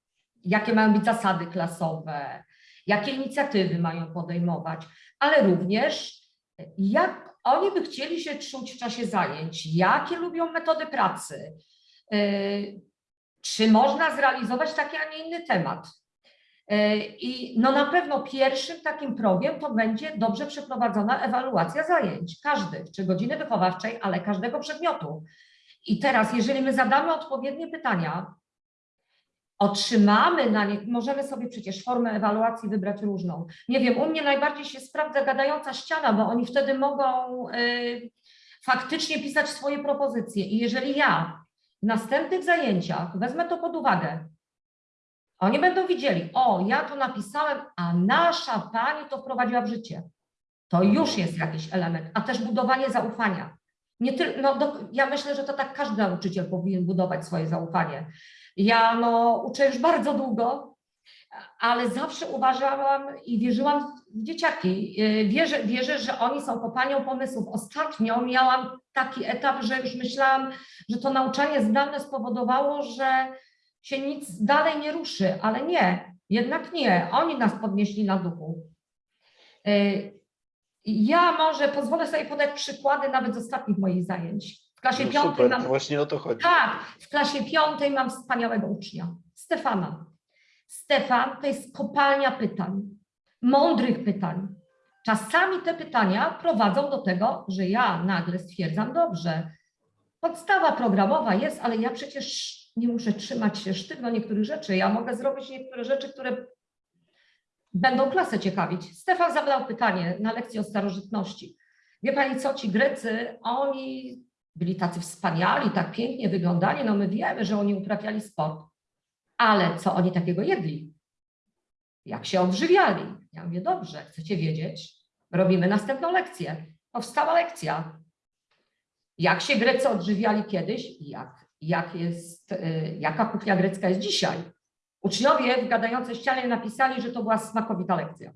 jakie mają być zasady klasowe, jakie inicjatywy mają podejmować, ale również y, jak oni by chcieli się czuć w czasie zajęć, jakie lubią metody pracy, y, czy można zrealizować taki, a nie inny temat. Y, I no na pewno pierwszym takim progiem to będzie dobrze przeprowadzona ewaluacja zajęć, każdych, czy godziny wychowawczej, ale każdego przedmiotu. I teraz, jeżeli my zadamy odpowiednie pytania, otrzymamy na nie, możemy sobie przecież formę ewaluacji wybrać różną. Nie wiem, u mnie najbardziej się sprawdza gadająca ściana, bo oni wtedy mogą y, faktycznie pisać swoje propozycje. I jeżeli ja w następnych zajęciach wezmę to pod uwagę, oni będą widzieli, o, ja to napisałem, a nasza pani to wprowadziła w życie. To już jest jakiś element, a też budowanie zaufania. Nie tyl, no, do, ja myślę, że to tak każdy nauczyciel powinien budować swoje zaufanie. Ja no, uczę już bardzo długo, ale zawsze uważałam i wierzyłam w dzieciaki. Y, Wierzę, wierzę, że oni są kopalnią pomysłów. Ostatnio miałam taki etap, że już myślałam, że to nauczanie zdalne spowodowało, że się nic dalej nie ruszy, ale nie, jednak nie. Oni nas podnieśli na duchu. Y, Ja może pozwolę sobie podać przykłady nawet z ostatnich moich zajęć. W klasie No piątej mam właśnie o to chodzi. tak, w klasie piątej mam wspaniałego ucznia, Stefana. Stefan to jest kopalnia pytań, mądrych pytań. Czasami te pytania prowadzą do tego, że ja nagle stwierdzam, dobrze, podstawa programowa jest, ale ja przecież nie muszę trzymać się sztywno niektórych rzeczy. Ja mogę zrobić niektóre rzeczy, które będą klasę ciekawić. Stefan zadał pytanie na lekcji o starożytności. Wie pani co, ci Grecy, oni byli tacy wspaniali, tak pięknie wyglądali, no my wiemy, że oni uprawiali sport, ale co oni takiego jedli? Jak się odżywiali? Ja mówię, dobrze, chcecie wiedzieć? Robimy następną lekcję. Powstała lekcja. Jak się Grecy odżywiali kiedyś i jak, jak jest, y, jaka kuchnia grecka jest dzisiaj? Uczniowie w gadającej ścianie napisali, że to była smakowita lekcja.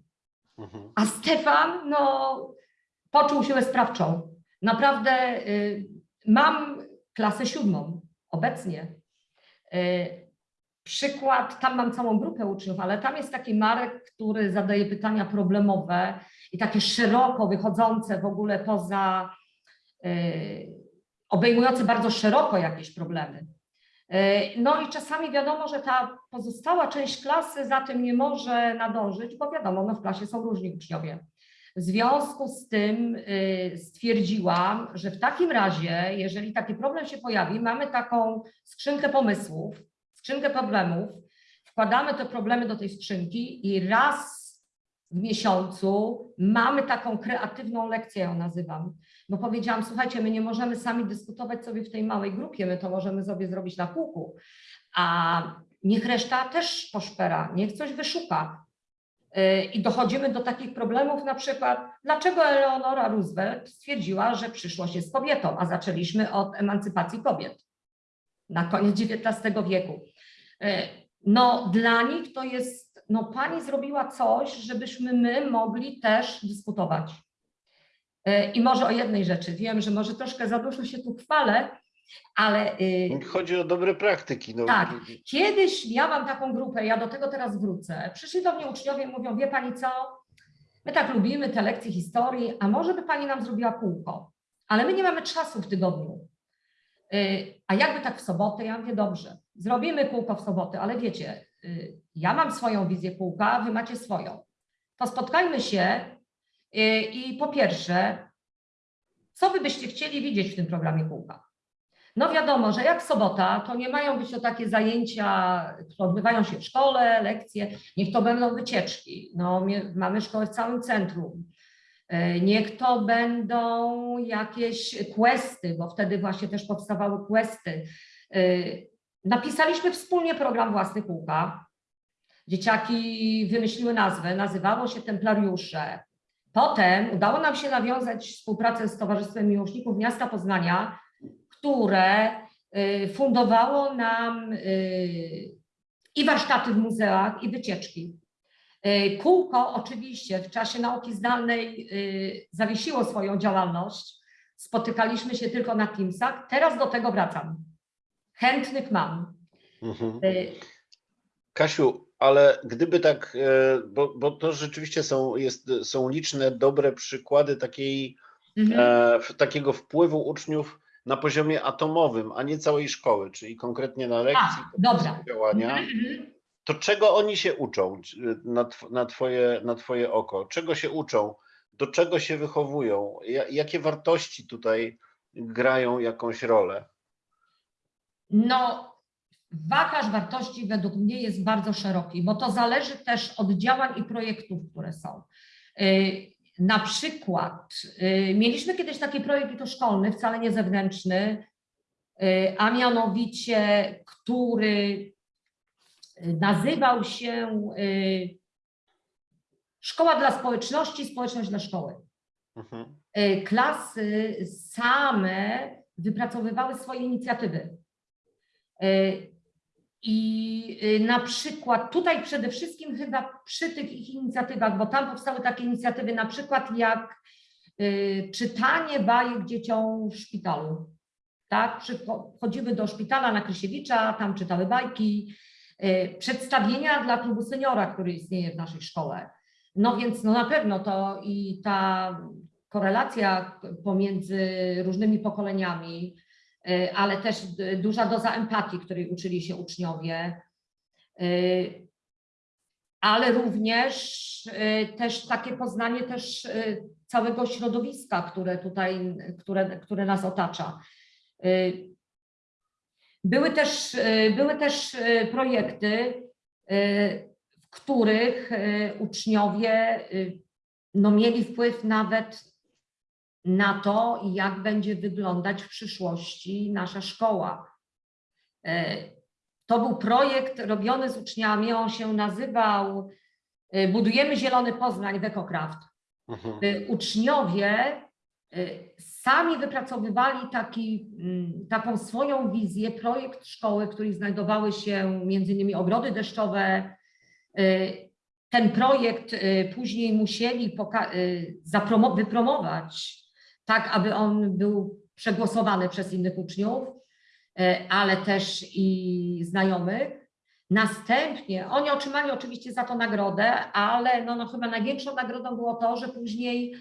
Mhm. A Stefan, no, poczuł siłę sprawczą. Naprawdę y, mam klasę siódmą obecnie. Y, przykład, tam mam całą grupę uczniów, ale tam jest taki Marek, który zadaje pytania problemowe i takie szeroko wychodzące w ogóle poza, y, obejmujące bardzo szeroko jakieś problemy. Y, No i czasami wiadomo, że ta pozostała część klasy za tym nie może nadążyć, bo wiadomo, no w klasie są różni uczniowie. W związku z tym y, stwierdziłam, że w takim razie, jeżeli taki problem się pojawi, mamy taką skrzynkę pomysłów, skrzynkę problemów, wkładamy te problemy do tej skrzynki i raz w miesiącu mamy taką kreatywną lekcję, ją nazywam. Bo powiedziałam, słuchajcie, my nie możemy sami dyskutować sobie w tej małej grupie, my to możemy sobie zrobić na kółku, a niech reszta też poszpera, niech coś wyszuka. Yy, I dochodzimy do takich problemów, na przykład, dlaczego Eleonora Roosevelt stwierdziła, że przyszłość jest kobietą, a zaczęliśmy od emancypacji kobiet na koniec XIX wieku. Yy, No, dla nich to jest, no, pani zrobiła coś, żebyśmy my mogli też dyskutować. Yy, I może o jednej rzeczy, wiem, że może troszkę za dużo się tu chwalę, ale yy, Chodzi o dobre praktyki. No, Tak. Kiedyś miałam taką grupę, ja do tego teraz wrócę. Przyszli do mnie uczniowie i mówią, wie pani co, my tak lubimy te lekcje historii, a może by pani nam zrobiła kółko, ale my nie mamy czasu w tygodniu. Y, A jakby tak w sobotę? Ja mówię, dobrze, zrobimy kółko w sobotę, ale wiecie, y, ja mam swoją wizję kółka, wy macie swoją. To spotkajmy się y, i po pierwsze, co wy byście chcieli widzieć w tym programie kółka? No wiadomo, że jak sobota, to nie mają być to takie zajęcia, które odbywają się w szkole, lekcje, niech to będą wycieczki. No, mamy szkołę w całym centrum. E, Niech to będą jakieś questy, bo wtedy właśnie też powstawały questy. E, Napisaliśmy wspólnie program własny kółka. Dzieciaki wymyśliły nazwę, nazywało się Templariusze. Potem udało nam się nawiązać współpracę z Towarzystwem Miłośników Miasta Poznania, które y, fundowało nam y, i warsztaty w muzeach, i wycieczki. Y, Kółko oczywiście w czasie nauki zdalnej zawiesiło swoją działalność. Spotykaliśmy się tylko na Teamsach. Teraz do tego wracam. Chętnych mam. Mhm. Kasiu, ale gdyby tak, e, bo, bo to rzeczywiście są, jest, są liczne dobre przykłady takiej, mhm. e, takiego wpływu uczniów na poziomie atomowym, a nie całej szkoły, czyli konkretnie na lekcji, A, działania. Mhm. To czego oni się uczą na, na, twoje, na twoje oko? Czego się uczą? Do czego się wychowują? Ja, jakie wartości tutaj grają jakąś rolę? No, wachlarz wartości według mnie jest bardzo szeroki, bo to zależy też od działań i projektów, które są. Y, Na przykład y, mieliśmy kiedyś taki projekt i to szkolny, wcale nie zewnętrzny, y, a mianowicie, który nazywał się Szkoła dla społeczności, społeczność dla szkoły. Mhm. Klasy same wypracowywały swoje inicjatywy. I y, na przykład tutaj przede wszystkim chyba przy tych ich inicjatywach, bo tam powstały takie inicjatywy, na przykład jak y, czytanie bajek dzieciom w szpitalu. Tak, chodziły do szpitala na Krysiewicza, tam czytały bajki, y, przedstawienia dla klubu seniora, który istnieje w naszej szkole. No więc no na pewno to i ta korelacja pomiędzy różnymi pokoleniami, ale też duża doza empatii, której uczyli się uczniowie, y, ale również y, też takie poznanie też y, całego środowiska, które tutaj, które, które nas otacza. Y, Były też, y, były też y, projekty, y, w których y, uczniowie y, no, mieli wpływ nawet na to, jak będzie wyglądać w przyszłości nasza szkoła. E, To był projekt robiony z uczniami, on się nazywał e, Budujemy Zielony Poznań w EcoCraft. Mhm. E, Uczniowie sami wypracowywali taki, mm, taką swoją wizję, projekt szkoły, w której znajdowały się między innymi ogrody deszczowe. Ten projekt później musieli wypromować tak, aby on był przegłosowany przez innych uczniów, e, ale też i znajomych. Następnie oni otrzymali oczywiście za to nagrodę, ale no, no chyba największą nagrodą było to, że później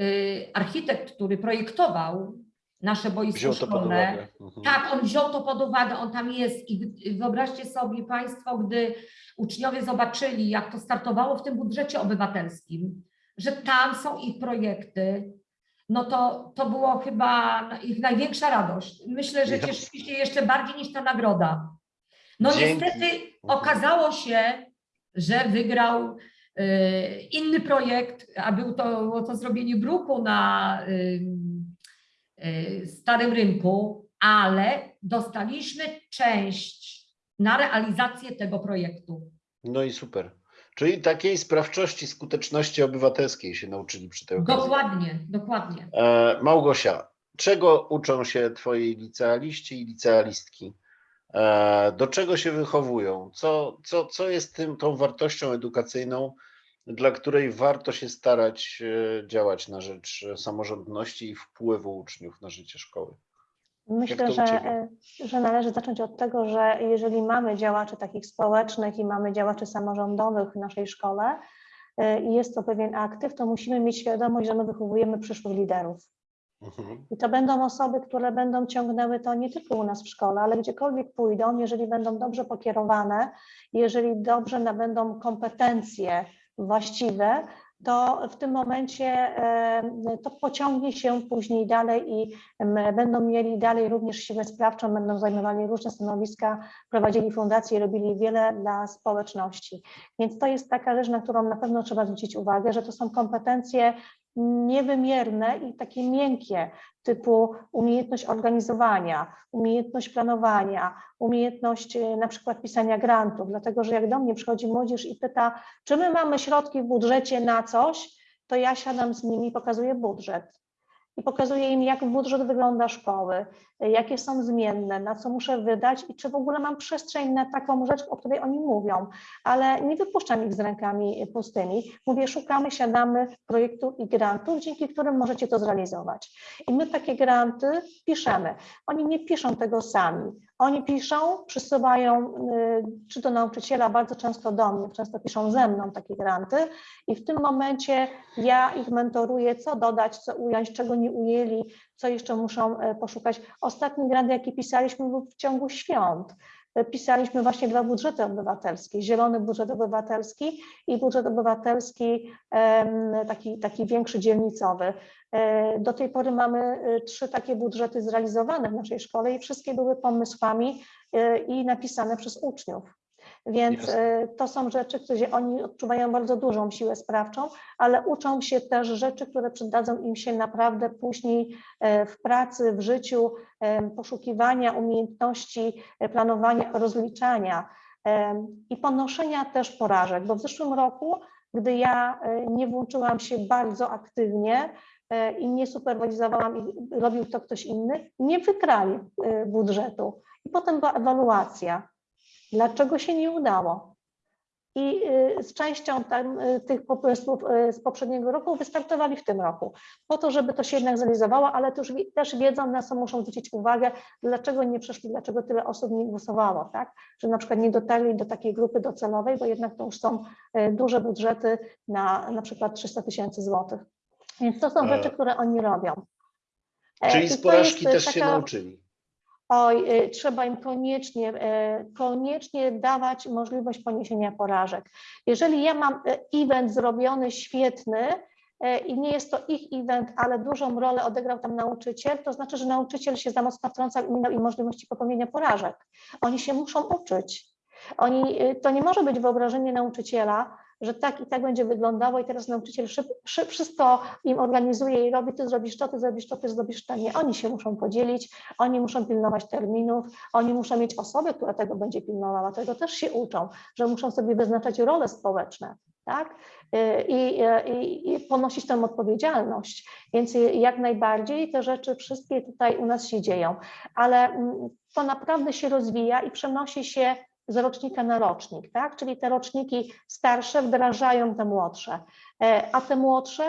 y, architekt, który projektował nasze boisko Wziął to pod szkolne, uwagę. Mhm. tak, on wziął to pod uwagę, on tam jest i wyobraźcie sobie Państwo, gdy uczniowie zobaczyli, jak to startowało w tym budżecie obywatelskim, że tam są ich projekty, no to, to było chyba ich największa radość. Myślę, że cieszyli się jeszcze bardziej niż ta nagroda. No Dzięki. niestety okazało się, że wygrał y, inny projekt, a był to, było to zrobienie bruku na ym, y, Starym Rynku, ale dostaliśmy część na realizację tego projektu. No i super. Czyli takiej sprawczości, skuteczności obywatelskiej się nauczyli przy tej okazji. Dokładnie, dokładnie. E, Małgosia, czego uczą się twoi licealiści i licealistki? E, Do czego się wychowują? Co, co, co jest tym, tą wartością edukacyjną, dla której warto się starać e, działać na rzecz samorządności i wpływu uczniów na życie szkoły? Myślę, że, e, że należy zacząć od tego, że jeżeli mamy działaczy takich społecznych i mamy działaczy samorządowych w naszej szkole e, i jest to pewien aktyw, to musimy mieć świadomość, że my wychowujemy przyszłych liderów. Mhm. I to będą osoby, które będą ciągnęły to nie tylko u nas w szkole, ale gdziekolwiek pójdą, jeżeli będą dobrze pokierowane, jeżeli dobrze nabędą kompetencje właściwe, to w tym momencie e, to pociągnie się później dalej i będą mieli dalej również siłę sprawczą, będą zajmowali różne stanowiska, prowadzili fundacje, robili wiele dla społeczności. Więc to jest taka rzecz, na którą na pewno trzeba zwrócić uwagę, że to są kompetencje niewymierne i takie miękkie, typu umiejętność organizowania, umiejętność planowania, umiejętność e, na przykład pisania grantów, dlatego że jak do mnie przychodzi młodzież i pyta, czy my mamy środki w budżecie na coś, to ja siadam z nimi i pokazuję budżet. I pokazuję im, jak budżet wygląda szkoły, jakie są zmienne, na co muszę wydać i czy w ogóle mam przestrzeń na taką rzecz, o której oni mówią. Ale nie wypuszczam ich z rękami pustymi. Mówię, szukamy, siadamy projektów i grantów, dzięki którym możecie to zrealizować. I my takie granty piszemy. Oni nie piszą tego sami. Oni piszą, przysyłają y, czy do nauczyciela, bardzo często do mnie, często piszą ze mną takie granty i w tym momencie ja ich mentoruję, co dodać, co ująć, czego nie ujęli, co jeszcze muszą e, poszukać. Ostatni grant, jaki pisaliśmy, był w ciągu świąt. Pisaliśmy właśnie dwa budżety obywatelskie, zielony budżet obywatelski i budżet obywatelski taki, taki większy dzielnicowy. E, Do tej pory mamy e, trzy takie budżety zrealizowane w naszej szkole i wszystkie były pomysłami e, i napisane przez uczniów. Więc Jasne. e, to są rzeczy, gdzie oni odczuwają bardzo dużą siłę sprawczą, ale uczą się też rzeczy, które przydadzą im się naprawdę później e, w pracy, w życiu, e, poszukiwania umiejętności planowania, rozliczania i ponoszenia też porażek, bo w zeszłym roku, gdy ja nie włączyłam się bardzo aktywnie i nie superwizowałam i robił to ktoś inny, nie wygrali e, budżetu. I potem była ewaluacja. Dlaczego się nie udało? I y, z częścią tam, y, tych pomysłów z poprzedniego roku wystartowali w tym roku, po to, żeby to się jednak zrealizowało, ale też, też wiedzą, na co muszą zwrócić uwagę, dlaczego nie przeszli, dlaczego tyle osób nie głosowało, tak? Że na przykład nie dotarli do takiej grupy docelowej, bo jednak to już są y, duże budżety na na przykład 300 tysięcy złotych. Więc to są E, rzeczy, które oni robią. E, Czyli z porażki też się taka- nauczyli. Oj, y, trzeba im koniecznie, y, koniecznie dawać możliwość poniesienia porażek. Jeżeli ja mam y, event zrobiony świetny y, i nie jest to ich event, ale dużą rolę odegrał tam nauczyciel, to znaczy, że nauczyciel się za mocno wtrącał i nie im możliwości popełnienia porażek. Oni się muszą uczyć. Oni, y, to nie może być wyobrażenie nauczyciela, że tak i tak będzie wyglądało i teraz nauczyciel szyb, szyb, wszystko im organizuje i robi, ty zrobisz to, ty zrobisz to, ty zrobisz to. Nie, oni się muszą podzielić, oni muszą pilnować terminów, oni muszą mieć osobę, która tego będzie pilnowała, tego też się uczą, że muszą sobie wyznaczać role społeczne, tak? Y, I, i, i ponosić tę odpowiedzialność. Więc jak najbardziej te rzeczy wszystkie tutaj u nas się dzieją, ale mm, to naprawdę się rozwija i przenosi się z rocznika na rocznik, tak? Czyli te roczniki starsze wdrażają te młodsze, E, a te młodsze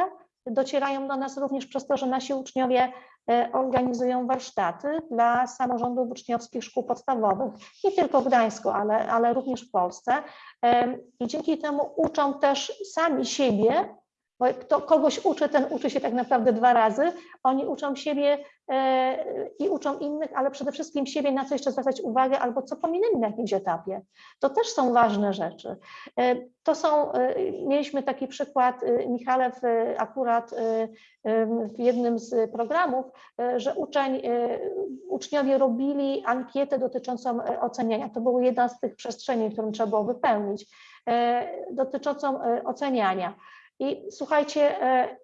docierają do nas również przez to, że nasi uczniowie e, organizują warsztaty dla samorządów uczniowskich szkół podstawowych, nie tylko w Gdańsku, ale, ale również w Polsce. Em, I dzięki temu uczą też sami siebie, bo kto kogoś uczy, ten uczy się tak naprawdę dwa razy. Oni uczą siebie e, i uczą innych, ale przede wszystkim siebie, na co jeszcze zwracać uwagę, albo co pominęli na jakimś etapie. To też są ważne rzeczy. E, To są, e, mieliśmy taki przykład, Michale, akurat w jednym z programów, że uczeń, uczniowie robili ankietę dotyczącą oceniania. To była jedna z tych przestrzeni, którą trzeba było wypełnić, dotyczącą oceniania. I słuchajcie, e,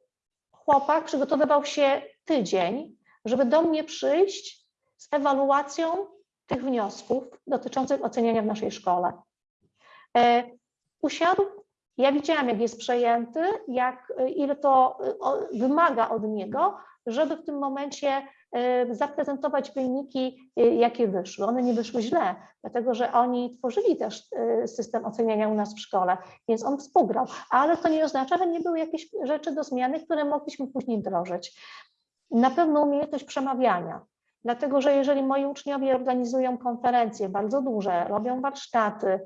chłopak przygotowywał się tydzień, żeby do mnie przyjść z ewaluacją tych wniosków dotyczących oceniania w naszej szkole. E, Usiadł, ja widziałam, jak jest przejęty, jak, e, ile to wymaga od niego, żeby w tym momencie zaprezentować wyniki, e, jakie wyszły. One nie wyszły źle, dlatego że oni tworzyli też e, system oceniania u nas w szkole, więc on współgrał, ale to nie oznacza, że nie były jakieś rzeczy do zmiany, które mogliśmy później wdrożyć. Na pewno umiejętność przemawiania, dlatego że jeżeli moi uczniowie organizują konferencje bardzo duże, robią warsztaty,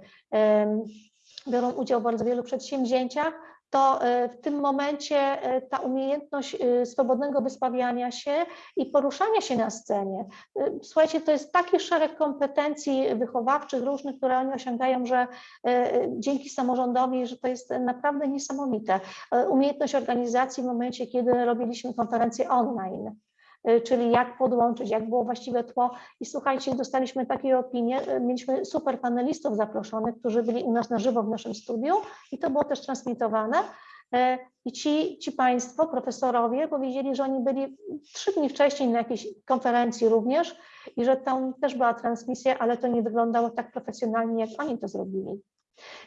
biorą udział w bardzo wielu przedsięwzięciach, to e, w tym momencie e, ta umiejętność e, swobodnego wysławiania się i poruszania się na scenie. Słuchajcie, to jest taki szereg kompetencji wychowawczych różnych, które oni osiągają, że dzięki samorządowi, że to jest naprawdę niesamowite. Umiejętność organizacji w momencie, kiedy robiliśmy konferencje online czyli jak podłączyć, jak było właściwe tło. I słuchajcie, dostaliśmy takie opinie, y, mieliśmy super panelistów zaproszonych, którzy byli u nas na żywo w naszym studiu i to było też transmitowane. E, I ci, ci Państwo, profesorowie, powiedzieli, że oni byli trzy dni wcześniej na jakiejś konferencji również i że tam też była transmisja, ale to nie wyglądało tak profesjonalnie, jak oni to zrobili.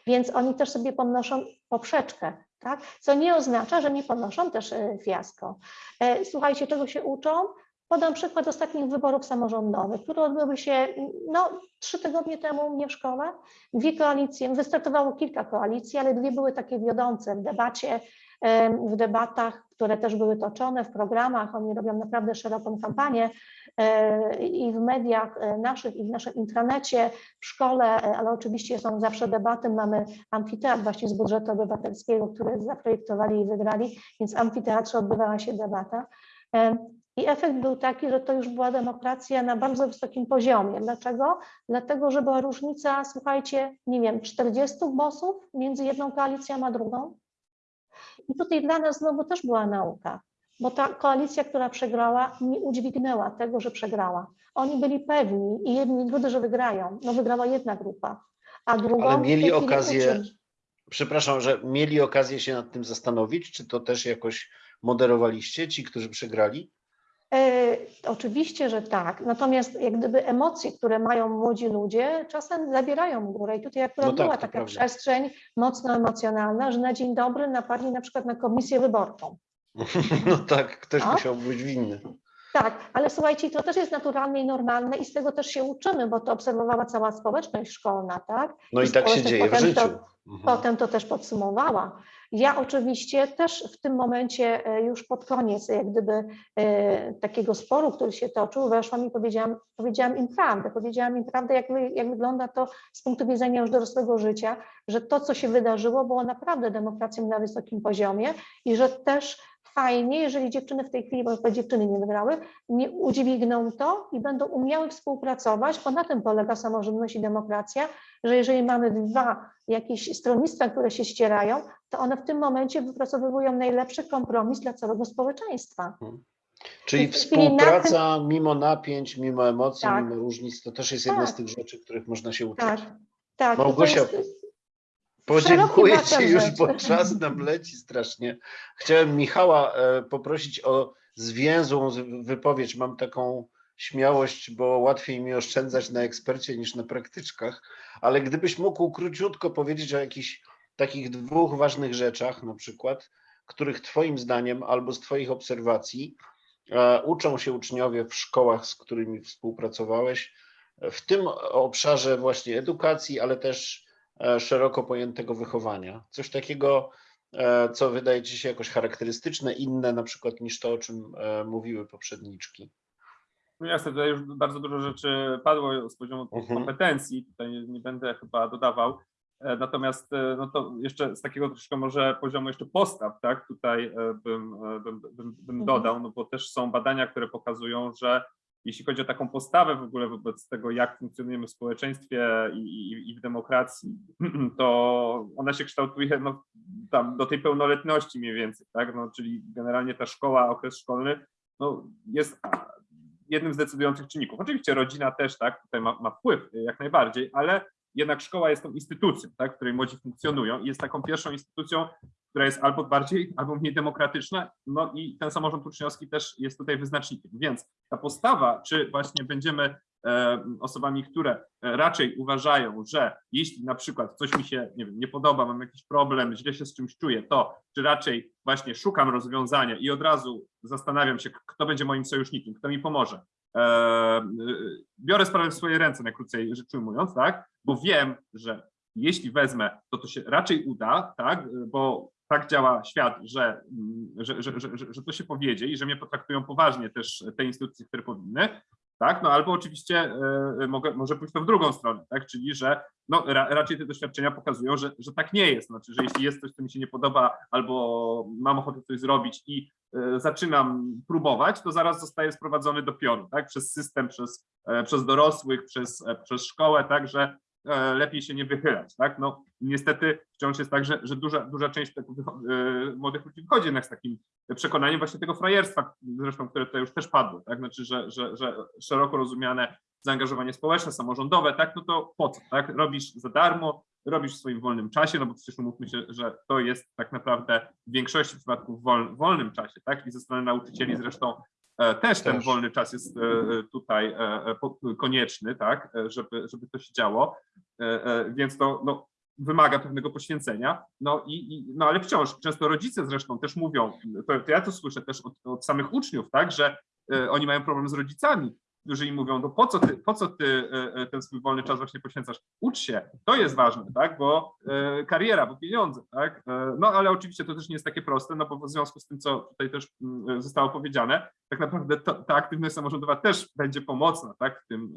Więc oni też sobie podnoszą poprzeczkę, tak? co nie oznacza, że nie podnoszą też e, fiasko. E, Słuchajcie, czego się uczą? Podam przykład ostatnich wyborów samorządowych, które odbyły się no, trzy tygodnie temu u mnie w szkole. Dwie koalicje, wystartowało kilka koalicji, ale dwie były takie wiodące w debacie, w debatach, które też były toczone, w programach. Oni robią naprawdę szeroką kampanię i w mediach e, naszych, i w naszym intranecie, w szkole, e, ale oczywiście są zawsze debaty. Mamy amfiteatr właśnie z budżetu obywatelskiego, który zaprojektowali i wygrali, więc w amfiteatrze odbywała się debata. I efekt był taki, że to już była demokracja na bardzo wysokim poziomie. Dlaczego? Dlatego, że była różnica, słuchajcie, nie wiem, 40 głosów między jedną koalicją a drugą. I tutaj dla nas znowu też była nauka, bo ta koalicja, która przegrała, nie udźwignęła tego, że przegrała. Oni byli pewni i jedni i drudzy, że wygrają. No wygrała jedna grupa, a drugą Ale mieli okazję- uczyć. Przepraszam, że mieli okazję się nad tym zastanowić, czy to też jakoś moderowaliście, ci, którzy przegrali? E, oczywiście, że tak. Natomiast jak gdyby emocje, które mają młodzi ludzie, czasem zabierają górę. I tutaj akurat No tak, była taka prawda. przestrzeń mocno emocjonalna, że na dzień dobry napadli na przykład na komisję wyborczą. *laughs* No tak, ktoś A? musiał być winny. Tak, ale słuchajcie, to też jest naturalne i normalne i z tego też się uczymy, bo to obserwowała cała społeczność szkolna, tak? No i tak się dzieje w życiu. To, Mhm. potem to też podsumowała. Ja oczywiście też w tym momencie e, już pod koniec jak gdyby e, takiego sporu, który się toczył, weszłam i powiedziałam, powiedziałam im prawdę. Powiedziałam im prawdę, jak, jak wygląda to z punktu widzenia już dorosłego życia, że to, co się wydarzyło, było naprawdę demokracją na wysokim poziomie i że też fajnie, jeżeli dziewczyny w tej chwili, bo te dziewczyny nie wygrały, nie udźwigną to i będą umiały współpracować, bo na tym polega samorządność i demokracja, że jeżeli mamy dwa jakieś stronnictwa, które się ścierają, to one w tym momencie wypracowują najlepszy kompromis dla całego społeczeństwa. Czyli chwili na współpraca mimo napięć, mimo emocji, Tak. mimo różnic, to też jest jedna z Tak. tych rzeczy, których można się uczyć. Tak, tak. Małgosia, jest- Podziękuję Ci już, rzeczy. bo czas nam leci strasznie. Chciałem Michała e, poprosić o zwięzłą wypowiedź. Mam taką śmiałość, bo łatwiej mi oszczędzać na ekspercie niż na praktyczkach, ale gdybyś mógł króciutko powiedzieć o jakichś takich dwóch ważnych rzeczach, na przykład, których Twoim zdaniem albo z Twoich obserwacji e, uczą się uczniowie w szkołach, z którymi współpracowałeś, w tym obszarze właśnie edukacji, ale też szeroko pojętego wychowania. Coś takiego, e, co wydaje Ci się jakoś charakterystyczne, inne na przykład niż to, o czym e, mówiły poprzedniczki. No jasne, tutaj już bardzo dużo rzeczy padło z poziomu tych Mhm. kompetencji, tutaj nie, nie będę chyba dodawał. E, Natomiast e, no to jeszcze z takiego troszkę może poziomu jeszcze postaw, tak, tutaj e, bym, e, bym, bym, bym Mhm. dodał, no bo też są badania, które pokazują, że jeśli chodzi o taką postawę w ogóle wobec tego, jak funkcjonujemy w społeczeństwie i, i, i w demokracji, *clears throat* to ona się kształtuje no, tam do tej pełnoletności mniej więcej, tak, no, czyli generalnie ta szkoła, okres szkolny no, jest jednym z decydujących czynników. Oczywiście rodzina też tak, tutaj ma, ma wpływ jak najbardziej, ale jednak szkoła jest tą instytucją, tak, w której młodzi funkcjonują i jest taką pierwszą instytucją, która jest albo bardziej, albo mniej demokratyczna, no i ten samorząd uczniowski też jest tutaj wyznacznikiem. Więc ta postawa, czy właśnie będziemy e, osobami, które e, raczej uważają, że jeśli na przykład coś mi się nie, wiem, nie podoba, mam jakiś problem, źle się z czymś czuję, to czy raczej właśnie szukam rozwiązania i od razu zastanawiam się, kto będzie moim sojusznikiem, kto mi pomoże. E, biorę sprawę w swoje ręce, najkrócej rzecz ujmując, tak? Bo wiem, że jeśli wezmę, to to się raczej uda, tak? Bo tak działa świat, że, mm, że, że, że, to się powiedzie i że mnie potraktują poważnie też te instytucje, które powinny, tak? No albo oczywiście e, mogę, może pójść to w drugą stronę, tak? Czyli, że no, ra, raczej te doświadczenia pokazują, że, że tak nie jest. Znaczy, że jeśli jest coś, co mi się nie podoba, albo mam ochotę coś zrobić i zaczynam próbować, to zaraz zostaję sprowadzony do pioru, tak? Przez system, przez, e, przez dorosłych, przez, e, przez szkołę, tak? Że e, lepiej się nie wychylać, tak? No niestety wciąż jest tak, że, że duża, duża część tak, e, młodych ludzi wchodzi jednak z takim przekonaniem właśnie tego frajerstwa, zresztą, które tutaj już też padło, tak? Znaczy, że, że, że szeroko rozumiane zaangażowanie społeczne, samorządowe, tak? No to po co, tak? Robisz za darmo, robisz w swoim wolnym czasie, no bo przecież umówmy się, że to jest tak naprawdę w większości przypadków w wol, wolnym czasie, tak? I ze strony nauczycieli zresztą e, też ten Też. wolny czas jest e, e, tutaj e, konieczny, tak? Żeby, żeby to się działo, więc to no, wymaga pewnego poświęcenia, no i, i no ale wciąż, często rodzice zresztą też mówią, to, to ja to słyszę też od, od samych uczniów, tak, że oni mają problem z rodzicami, którzy im mówią, no po co ty, po co ty e, e, ten swój wolny czas właśnie poświęcasz? Ucz się, to jest ważne, tak, bo e, kariera, bo pieniądze, tak, no ale oczywiście to też nie jest takie proste, no bo w związku z tym, co tutaj też mm, zostało powiedziane, tak naprawdę to, ta aktywność samorządowa też będzie pomocna, tak, w tym,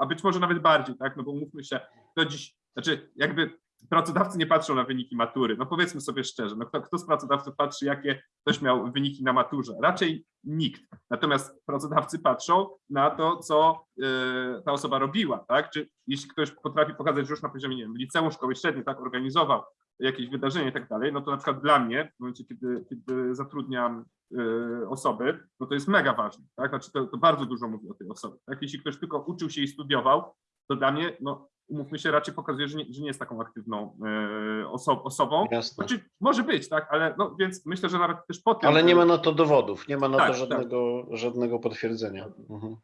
a być może nawet bardziej, tak, no bo umówmy się, to dziś, znaczy jakby pracodawcy nie patrzą na wyniki matury, no powiedzmy sobie szczerze, no kto, kto z pracodawców patrzy, jakie ktoś miał wyniki na maturze? Raczej nikt. Natomiast pracodawcy patrzą na to, co y, ta osoba robiła, tak? Czy jeśli ktoś potrafi pokazać, już na poziomie, nie wiem, liceum, szkoły średniej, tak, organizował jakieś wydarzenie i tak dalej, no to na przykład dla mnie, w momencie, kiedy, kiedy zatrudniam y, osoby, no to jest mega ważne, tak? Znaczy to, to bardzo dużo mówi o tej osobie, tak? Jeśli ktoś tylko uczył się i studiował, to dla mnie, no umówmy się, raczej pokazuje, że nie, że nie jest taką aktywną e, oso osobą. Jasne. Znaczy, może być, tak, ale no więc myślę, że nawet też po tym. Ale nie e, ma na to dowodów, nie ma na Tak, to tak. żadnego, żadnego potwierdzenia. Mhm.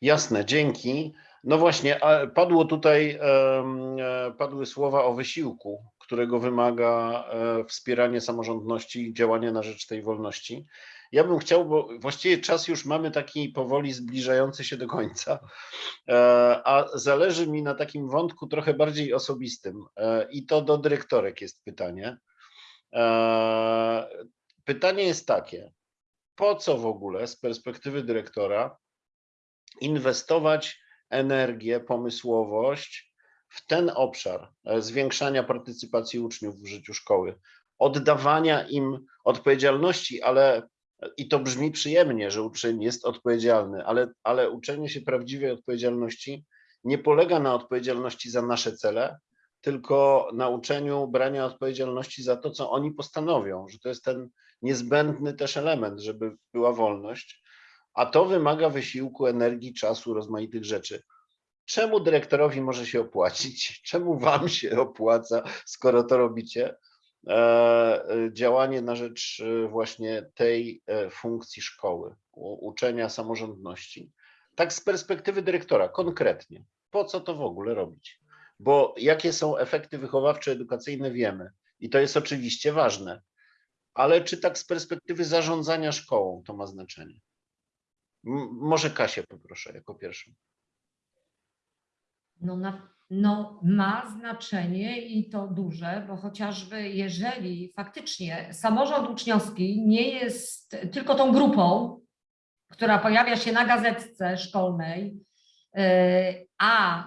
Jasne, dzięki. No właśnie, padło tutaj, e, padły słowa o wysiłku, którego wymaga wspieranie samorządności i działanie na rzecz tej wolności. Ja bym chciał, bo właściwie czas już mamy taki powoli zbliżający się do końca, e, a zależy mi na takim wątku trochę bardziej osobistym e, i to do dyrektorek jest pytanie. E, Pytanie jest takie, po co w ogóle z perspektywy dyrektora inwestować energię, pomysłowość w ten obszar zwiększania partycypacji uczniów w życiu szkoły, oddawania im odpowiedzialności, ale i to brzmi przyjemnie, że uczeń jest odpowiedzialny, ale, ale uczenie się prawdziwej odpowiedzialności nie polega na odpowiedzialności za nasze cele, tylko na uczeniu brania odpowiedzialności za to, co oni postanowią, że to jest ten niezbędny też element, żeby była wolność, a to wymaga wysiłku, energii, czasu, rozmaitych rzeczy. Czemu dyrektorowi może się opłacić? Czemu wam się opłaca, skoro to robicie? E, e, działanie na rzecz e, właśnie tej funkcji szkoły, uczenia samorządności. Tak z perspektywy dyrektora, konkretnie, po co to w ogóle robić? Bo jakie są efekty wychowawcze, edukacyjne wiemy i to jest oczywiście ważne, ale czy tak z perspektywy zarządzania szkołą to ma znaczenie? Może Kasię poproszę jako pierwszą. No, na, no ma znaczenie i to duże, bo chociażby jeżeli faktycznie samorząd uczniowski nie jest tylko tą grupą, która pojawia się na gazetce szkolnej, yy, a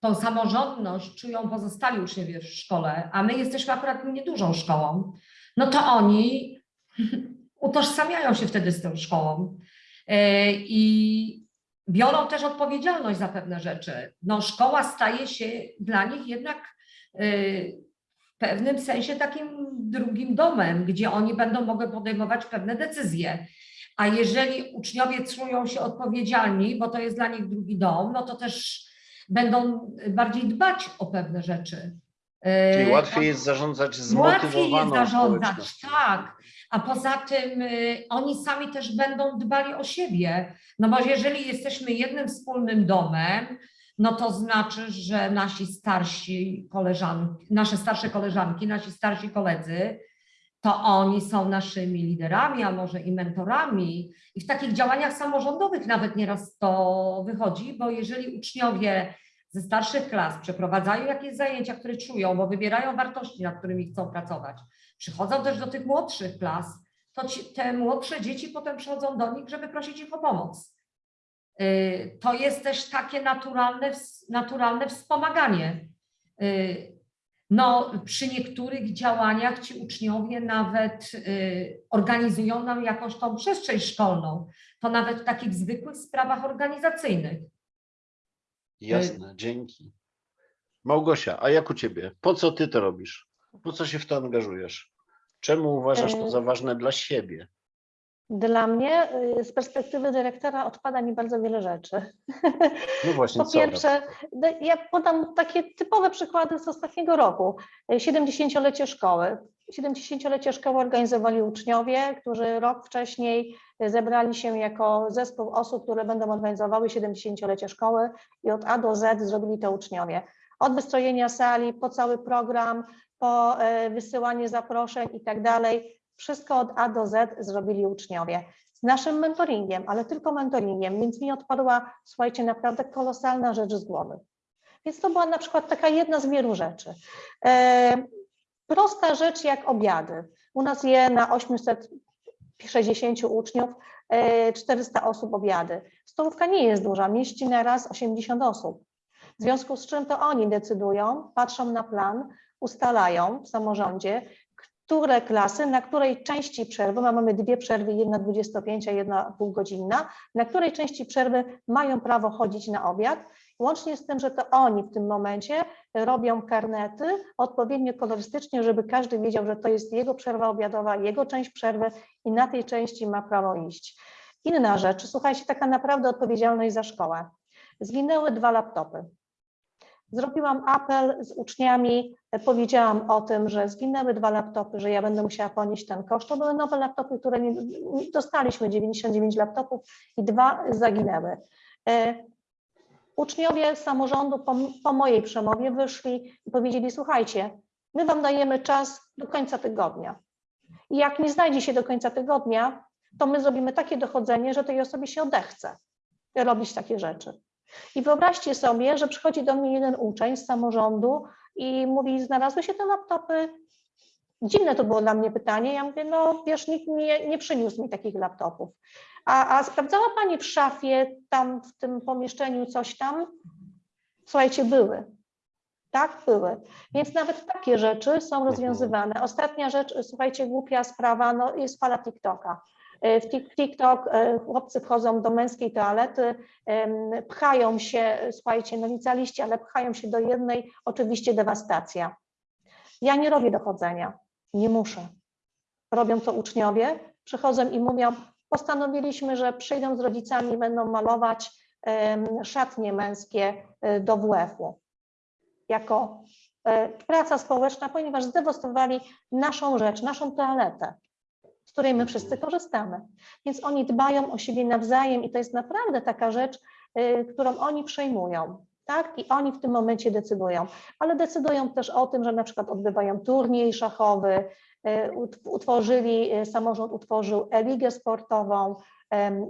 tą samorządność czują pozostali uczniowie w szkole, a my jesteśmy akurat niedużą szkołą, no to oni *laughs* utożsamiają się wtedy z tą szkołą. Yy, I biorą też odpowiedzialność za pewne rzeczy. No, szkoła staje się dla nich jednak y, w pewnym sensie takim drugim domem, gdzie oni będą mogły podejmować pewne decyzje. A jeżeli uczniowie czują się odpowiedzialni, bo to jest dla nich drugi dom, no to też będą bardziej dbać o pewne rzeczy. Czyli a- łatwiej jest zarządzać Łatwiej zmotywowaną jest zarządzać, tak. A poza tym y, oni sami też będą dbali o siebie. No bo jeżeli jesteśmy jednym wspólnym domem, no to znaczy, że nasi starsi koleżanki, nasze starsze koleżanki, nasi starsi koledzy, to oni są naszymi liderami, a może i mentorami. I w takich działaniach samorządowych nawet nieraz to wychodzi, bo jeżeli uczniowie ze starszych klas przeprowadzają jakieś zajęcia, które czują, bo wybierają wartości, nad którymi chcą pracować, przychodzą też do tych młodszych klas, to ci, te młodsze dzieci potem przychodzą do nich, żeby prosić ich o pomoc. Y, To jest też takie naturalne, naturalne wspomaganie. Y, No, przy niektórych działaniach ci uczniowie nawet y, organizują nam jakąś tą przestrzeń szkolną. To nawet w takich zwykłych sprawach organizacyjnych. Jasne, dzięki. Małgosia, a jak u ciebie? Po co ty to robisz? Po co się w to angażujesz? Czemu uważasz to E, za ważne dla siebie? Dla mnie y, z perspektywy dyrektora odpada mi bardzo wiele rzeczy. No właśnie, Po pierwsze, no, ja podam takie typowe przykłady z ostatniego roku. Y, 70-lecie szkoły. 70-lecie szkoły organizowali uczniowie, którzy rok wcześniej zebrali się jako zespół osób, które będą organizowały 70-lecie szkoły i od A do Z zrobili to uczniowie. Od wystrojenia sali, po cały program, po e, wysyłanie zaproszeń i tak dalej. Wszystko od A do Z zrobili uczniowie z naszym mentoringiem, ale tylko mentoringiem, więc mi odpadła, słuchajcie, naprawdę kolosalna rzecz z głowy. Więc to była na przykład taka jedna z wielu rzeczy. E, prosta rzecz jak obiady. U nas je na 860 uczniów, e, 400 osób obiady. Stołówka nie jest duża, mieści na raz 80 osób. W związku z czym to oni decydują, patrzą na plan, ustalają w samorządzie, które klasy, na której części przerwy, ma- mamy dwie przerwy, jedna 25, a jedna półgodzinna, na której części przerwy mają prawo chodzić na obiad, łącznie z tym, że to oni w tym momencie robią karnety odpowiednio kolorystycznie, żeby każdy wiedział, że to jest jego przerwa obiadowa, jego część przerwy i na tej części ma prawo iść. Inna rzecz, słuchajcie, taka naprawdę odpowiedzialność za szkołę. Zginęły dwa laptopy. Zrobiłam apel z uczniami, e, powiedziałam o tym, że zginęły dwa laptopy, że ja będę musiała ponieść ten koszt. To były nowe laptopy, które nie, dostaliśmy 99 laptopów i dwa zaginęły. E, Uczniowie samorządu po, po mojej przemowie wyszli i powiedzieli: Słuchajcie, my Wam dajemy czas do końca tygodnia. I jak nie znajdzie się do końca tygodnia, to my zrobimy takie dochodzenie, że tej osobie się odechce robić takie rzeczy. I wyobraźcie sobie, że przychodzi do mnie jeden uczeń z samorządu i mówi: Znalazły się te laptopy. Dziwne to było dla mnie pytanie. Ja mówię: No, wiesz, nikt nie, nie przyniósł mi takich laptopów. A, a sprawdzała Pani w szafie, tam w tym pomieszczeniu coś tam? Słuchajcie, były. Tak, były. Więc nawet takie rzeczy są rozwiązywane. Ostatnia rzecz, słuchajcie, głupia sprawa, no jest fala TikToka. W Tik- TikTok e, chłopcy wchodzą do męskiej toalety, pchają się, słuchajcie, no licealiści, ale pchają się do jednej, oczywiście dewastacja. Ja nie robię dochodzenia, nie muszę. Robią to uczniowie, przychodzą i mówią, postanowiliśmy, że przyjdą z rodzicami i będą malować szatnie męskie e, do WF-u. Jako e, praca społeczna, ponieważ zdewastowali naszą rzecz, naszą toaletę z której my wszyscy korzystamy. Więc oni dbają o siebie nawzajem i to jest naprawdę taka rzecz, y, którą oni przejmują. Tak? I oni w tym momencie decydują, ale decydują też o tym, że na przykład odbywają turniej szachowy, y, ut- utworzyli, y, samorząd utworzył e-ligę sportową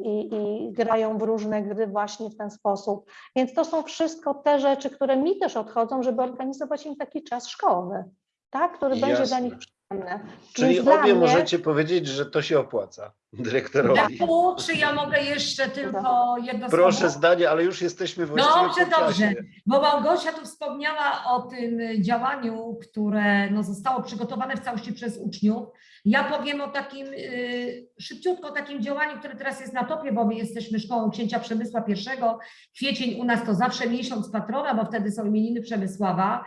i, i grają w różne gry właśnie w ten sposób. Więc to są wszystko te rzeczy, które mi też odchodzą, żeby organizować im taki czas szkolny, tak? który będzie dla Jasne. nich przyjemny. Czyli Więc obie mnie- możecie powiedzieć, że to się opłaca dyrektorowi. Daku, czy ja mogę jeszcze tylko jedno Proszę słowo? zdanie, ale już jesteśmy właściwie Dobrze, po czasie. dobrze. Bo Małgosia tu wspomniała o tym działaniu, które no, zostało przygotowane w całości przez uczniów. Ja powiem o takim y, szybciutko o takim działaniu, które teraz jest na topie, bo my jesteśmy szkołą księcia Przemysła I. Kwiecień u nas to zawsze miesiąc patrona, bo wtedy są imieniny Przemysława.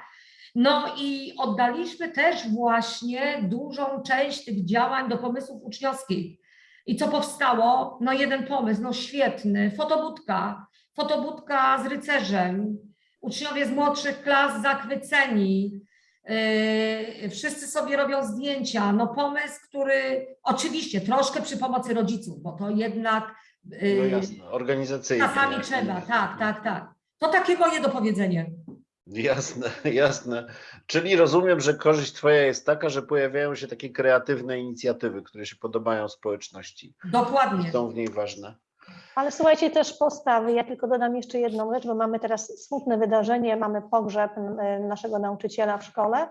No i oddaliśmy też właśnie dużą część tych działań do pomysłów uczniowskich. I co powstało? No jeden pomysł, no świetny, fotobudka, fotobudka z rycerzem, uczniowie z młodszych klas zachwyceni, yy, wszyscy sobie robią zdjęcia, no pomysł, który oczywiście troszkę przy pomocy rodziców, bo to jednak No yy, jasne, organizacyjnie. czasami trzeba, tak, tak, tak. To takie moje dopowiedzenie. Jasne, *laughs* jasne. Czyli rozumiem, że korzyść Twoja jest taka, że pojawiają się takie kreatywne inicjatywy, które się podobają społeczności. Dokładnie. Są w niej ważne. Ale słuchajcie też postawy. Ja tylko dodam jeszcze jedną rzecz, bo mamy teraz smutne wydarzenie, mamy pogrzeb m, naszego nauczyciela w szkole.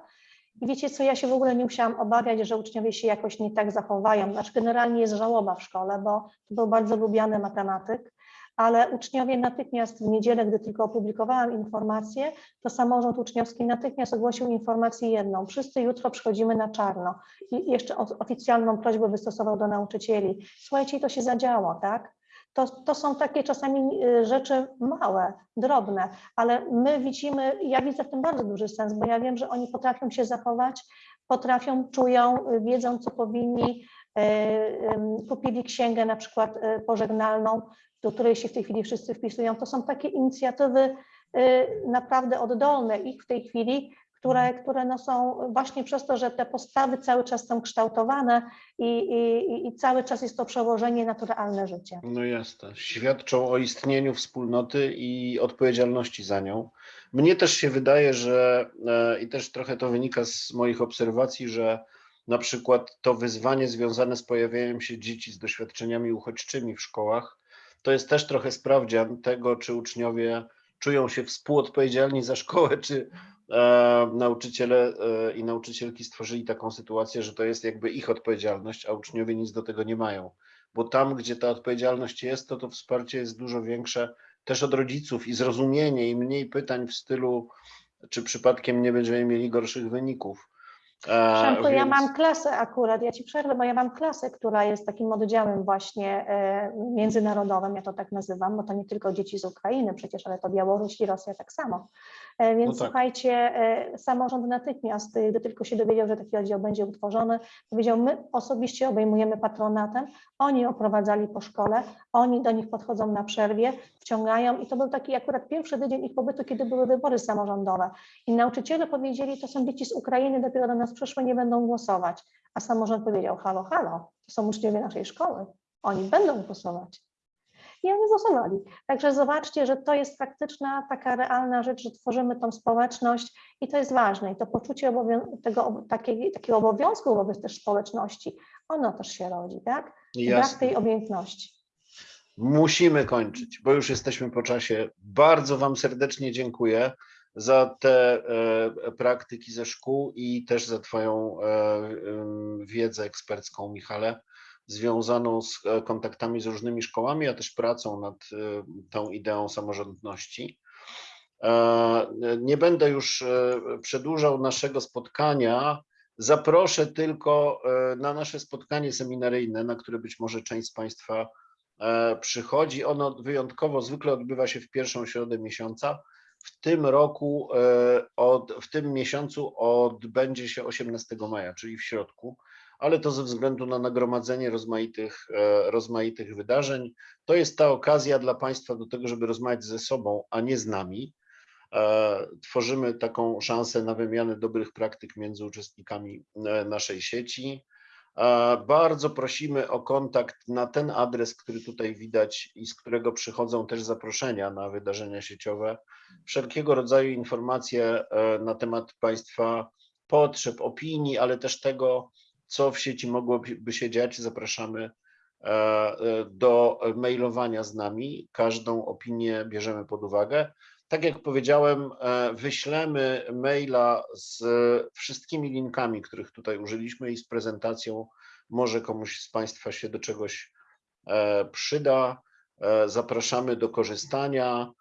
I wiecie co, ja się w ogóle nie musiałam obawiać, że uczniowie się jakoś nie tak zachowają. Znaczy generalnie jest żałoba w szkole, bo to był bardzo lubiany matematyk, ale uczniowie natychmiast w niedzielę, gdy tylko opublikowałam informację, to samorząd uczniowski natychmiast ogłosił informację jedną. Wszyscy jutro przychodzimy na czarno. I jeszcze oficjalną prośbę wystosował do nauczycieli. Słuchajcie, to się zadziało, tak? To, to są takie czasami y, rzeczy małe, drobne, ale my widzimy, ja widzę w tym bardzo duży sens, bo ja wiem, że oni potrafią się zachować, potrafią, czują, y, wiedzą, co powinni. y, Kupili księgę na przykład pożegnalną, do której się w tej chwili wszyscy wpisują. To są takie inicjatywy y, naprawdę oddolne ich w tej chwili, które, które no są właśnie przez to, że te postawy cały czas są kształtowane i, i, i cały czas jest to przełożenie na to realne życie. No jasne. Świadczą o istnieniu wspólnoty i odpowiedzialności za nią. Mnie też się wydaje, że e, i też trochę to wynika z moich obserwacji, że na przykład to wyzwanie związane z pojawianiem się dzieci z doświadczeniami uchodźczymi w szkołach, to jest też trochę sprawdzian tego, czy uczniowie czują się współodpowiedzialni za szkołę, czy e, nauczyciele e, i nauczycielki stworzyli taką sytuację, że to jest jakby ich odpowiedzialność, a uczniowie nic do tego nie mają. Bo tam, gdzie ta odpowiedzialność jest, to to wsparcie jest dużo większe też od rodziców i zrozumienie i mniej pytań w stylu, czy przypadkiem nie będziemy mieli gorszych wyników. E, Przemku, ja więc- mam klasę akurat, ja ci przerwę, bo ja mam klasę, która jest takim oddziałem właśnie e, międzynarodowym, ja to tak nazywam, bo to nie tylko dzieci z Ukrainy przecież, ale to Białoruś i Rosja tak samo. E, Więc No tak. słuchajcie, e, samorząd natychmiast, e, gdy tylko się dowiedział, że taki oddział będzie utworzony, powiedział, my osobiście obejmujemy patronatem, oni oprowadzali po szkole, oni do nich podchodzą na przerwie, wciągają i to był taki akurat pierwszy tydzień ich pobytu, kiedy były wybory samorządowe. I nauczyciele powiedzieli, to są dzieci z Ukrainy, dopiero do nas przyszły, nie będą głosować. A samorząd powiedział, halo, halo, to są uczniowie naszej szkoły, oni będą głosować. I oni głosowali. Także zobaczcie, że to jest faktyczna, taka realna rzecz, że tworzymy tą społeczność i to jest ważne. I to poczucie obowią- tego, takiej, takiego obowiązku wobec też społeczności, ono też się rodzi, tak? I brak Jasne. tej obojętności. Musimy kończyć, bo już jesteśmy po czasie. Bardzo Wam serdecznie dziękuję za te e, praktyki ze szkół i też za Twoją e, wiedzę ekspercką, Michale, związaną z e, kontaktami z różnymi szkołami, a też pracą nad e, tą ideą samorządności. E, Nie będę już przedłużał naszego spotkania. Zaproszę tylko na nasze spotkanie seminaryjne, na które być może część z Państwa przychodzi. Ono wyjątkowo zwykle odbywa się w pierwszą środę miesiąca. W tym roku, od, w tym miesiącu odbędzie się 18 maja, czyli w środku, ale to ze względu na nagromadzenie rozmaitych, e, rozmaitych wydarzeń. To jest ta okazja dla Państwa do tego, żeby rozmawiać ze sobą, a nie z nami. E, Tworzymy taką szansę na wymianę dobrych praktyk między uczestnikami e, naszej sieci. Bardzo prosimy o kontakt na ten adres, który tutaj widać i z którego przychodzą też zaproszenia na wydarzenia sieciowe. Wszelkiego rodzaju informacje na temat Państwa potrzeb, opinii, ale też tego, co w sieci mogłoby się dziać, zapraszamy e, e, do mailowania z nami. Każdą opinię bierzemy pod uwagę. Tak jak powiedziałem, e, wyślemy maila z wszystkimi linkami, których tutaj użyliśmy i z prezentacją. Może komuś z Państwa się do czegoś przyda. Zapraszamy do korzystania.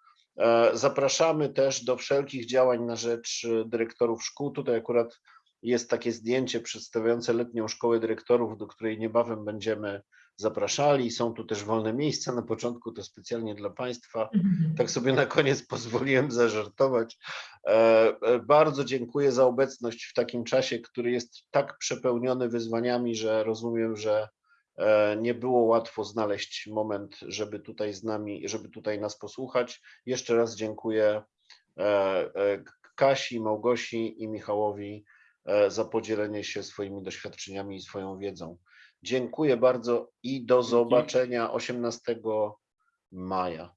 Zapraszamy też do wszelkich działań na rzecz dyrektorów szkół. Tutaj akurat jest takie zdjęcie przedstawiające letnią szkołę dyrektorów, do której niebawem będziemy zapraszali. Są tu też wolne miejsca na początku, to specjalnie dla Państwa. Tak sobie na koniec *laughs* pozwoliłem zażartować. E, e, Bardzo dziękuję za obecność w takim czasie, który jest tak przepełniony wyzwaniami, że rozumiem, że e, nie było łatwo znaleźć moment, żeby tutaj z nami, żeby tutaj nas posłuchać. Jeszcze raz dziękuję Kasi, Małgosi i Michałowi za podzielenie się swoimi doświadczeniami i swoją wiedzą. Dziękuję bardzo i do zobaczenia 18 maja.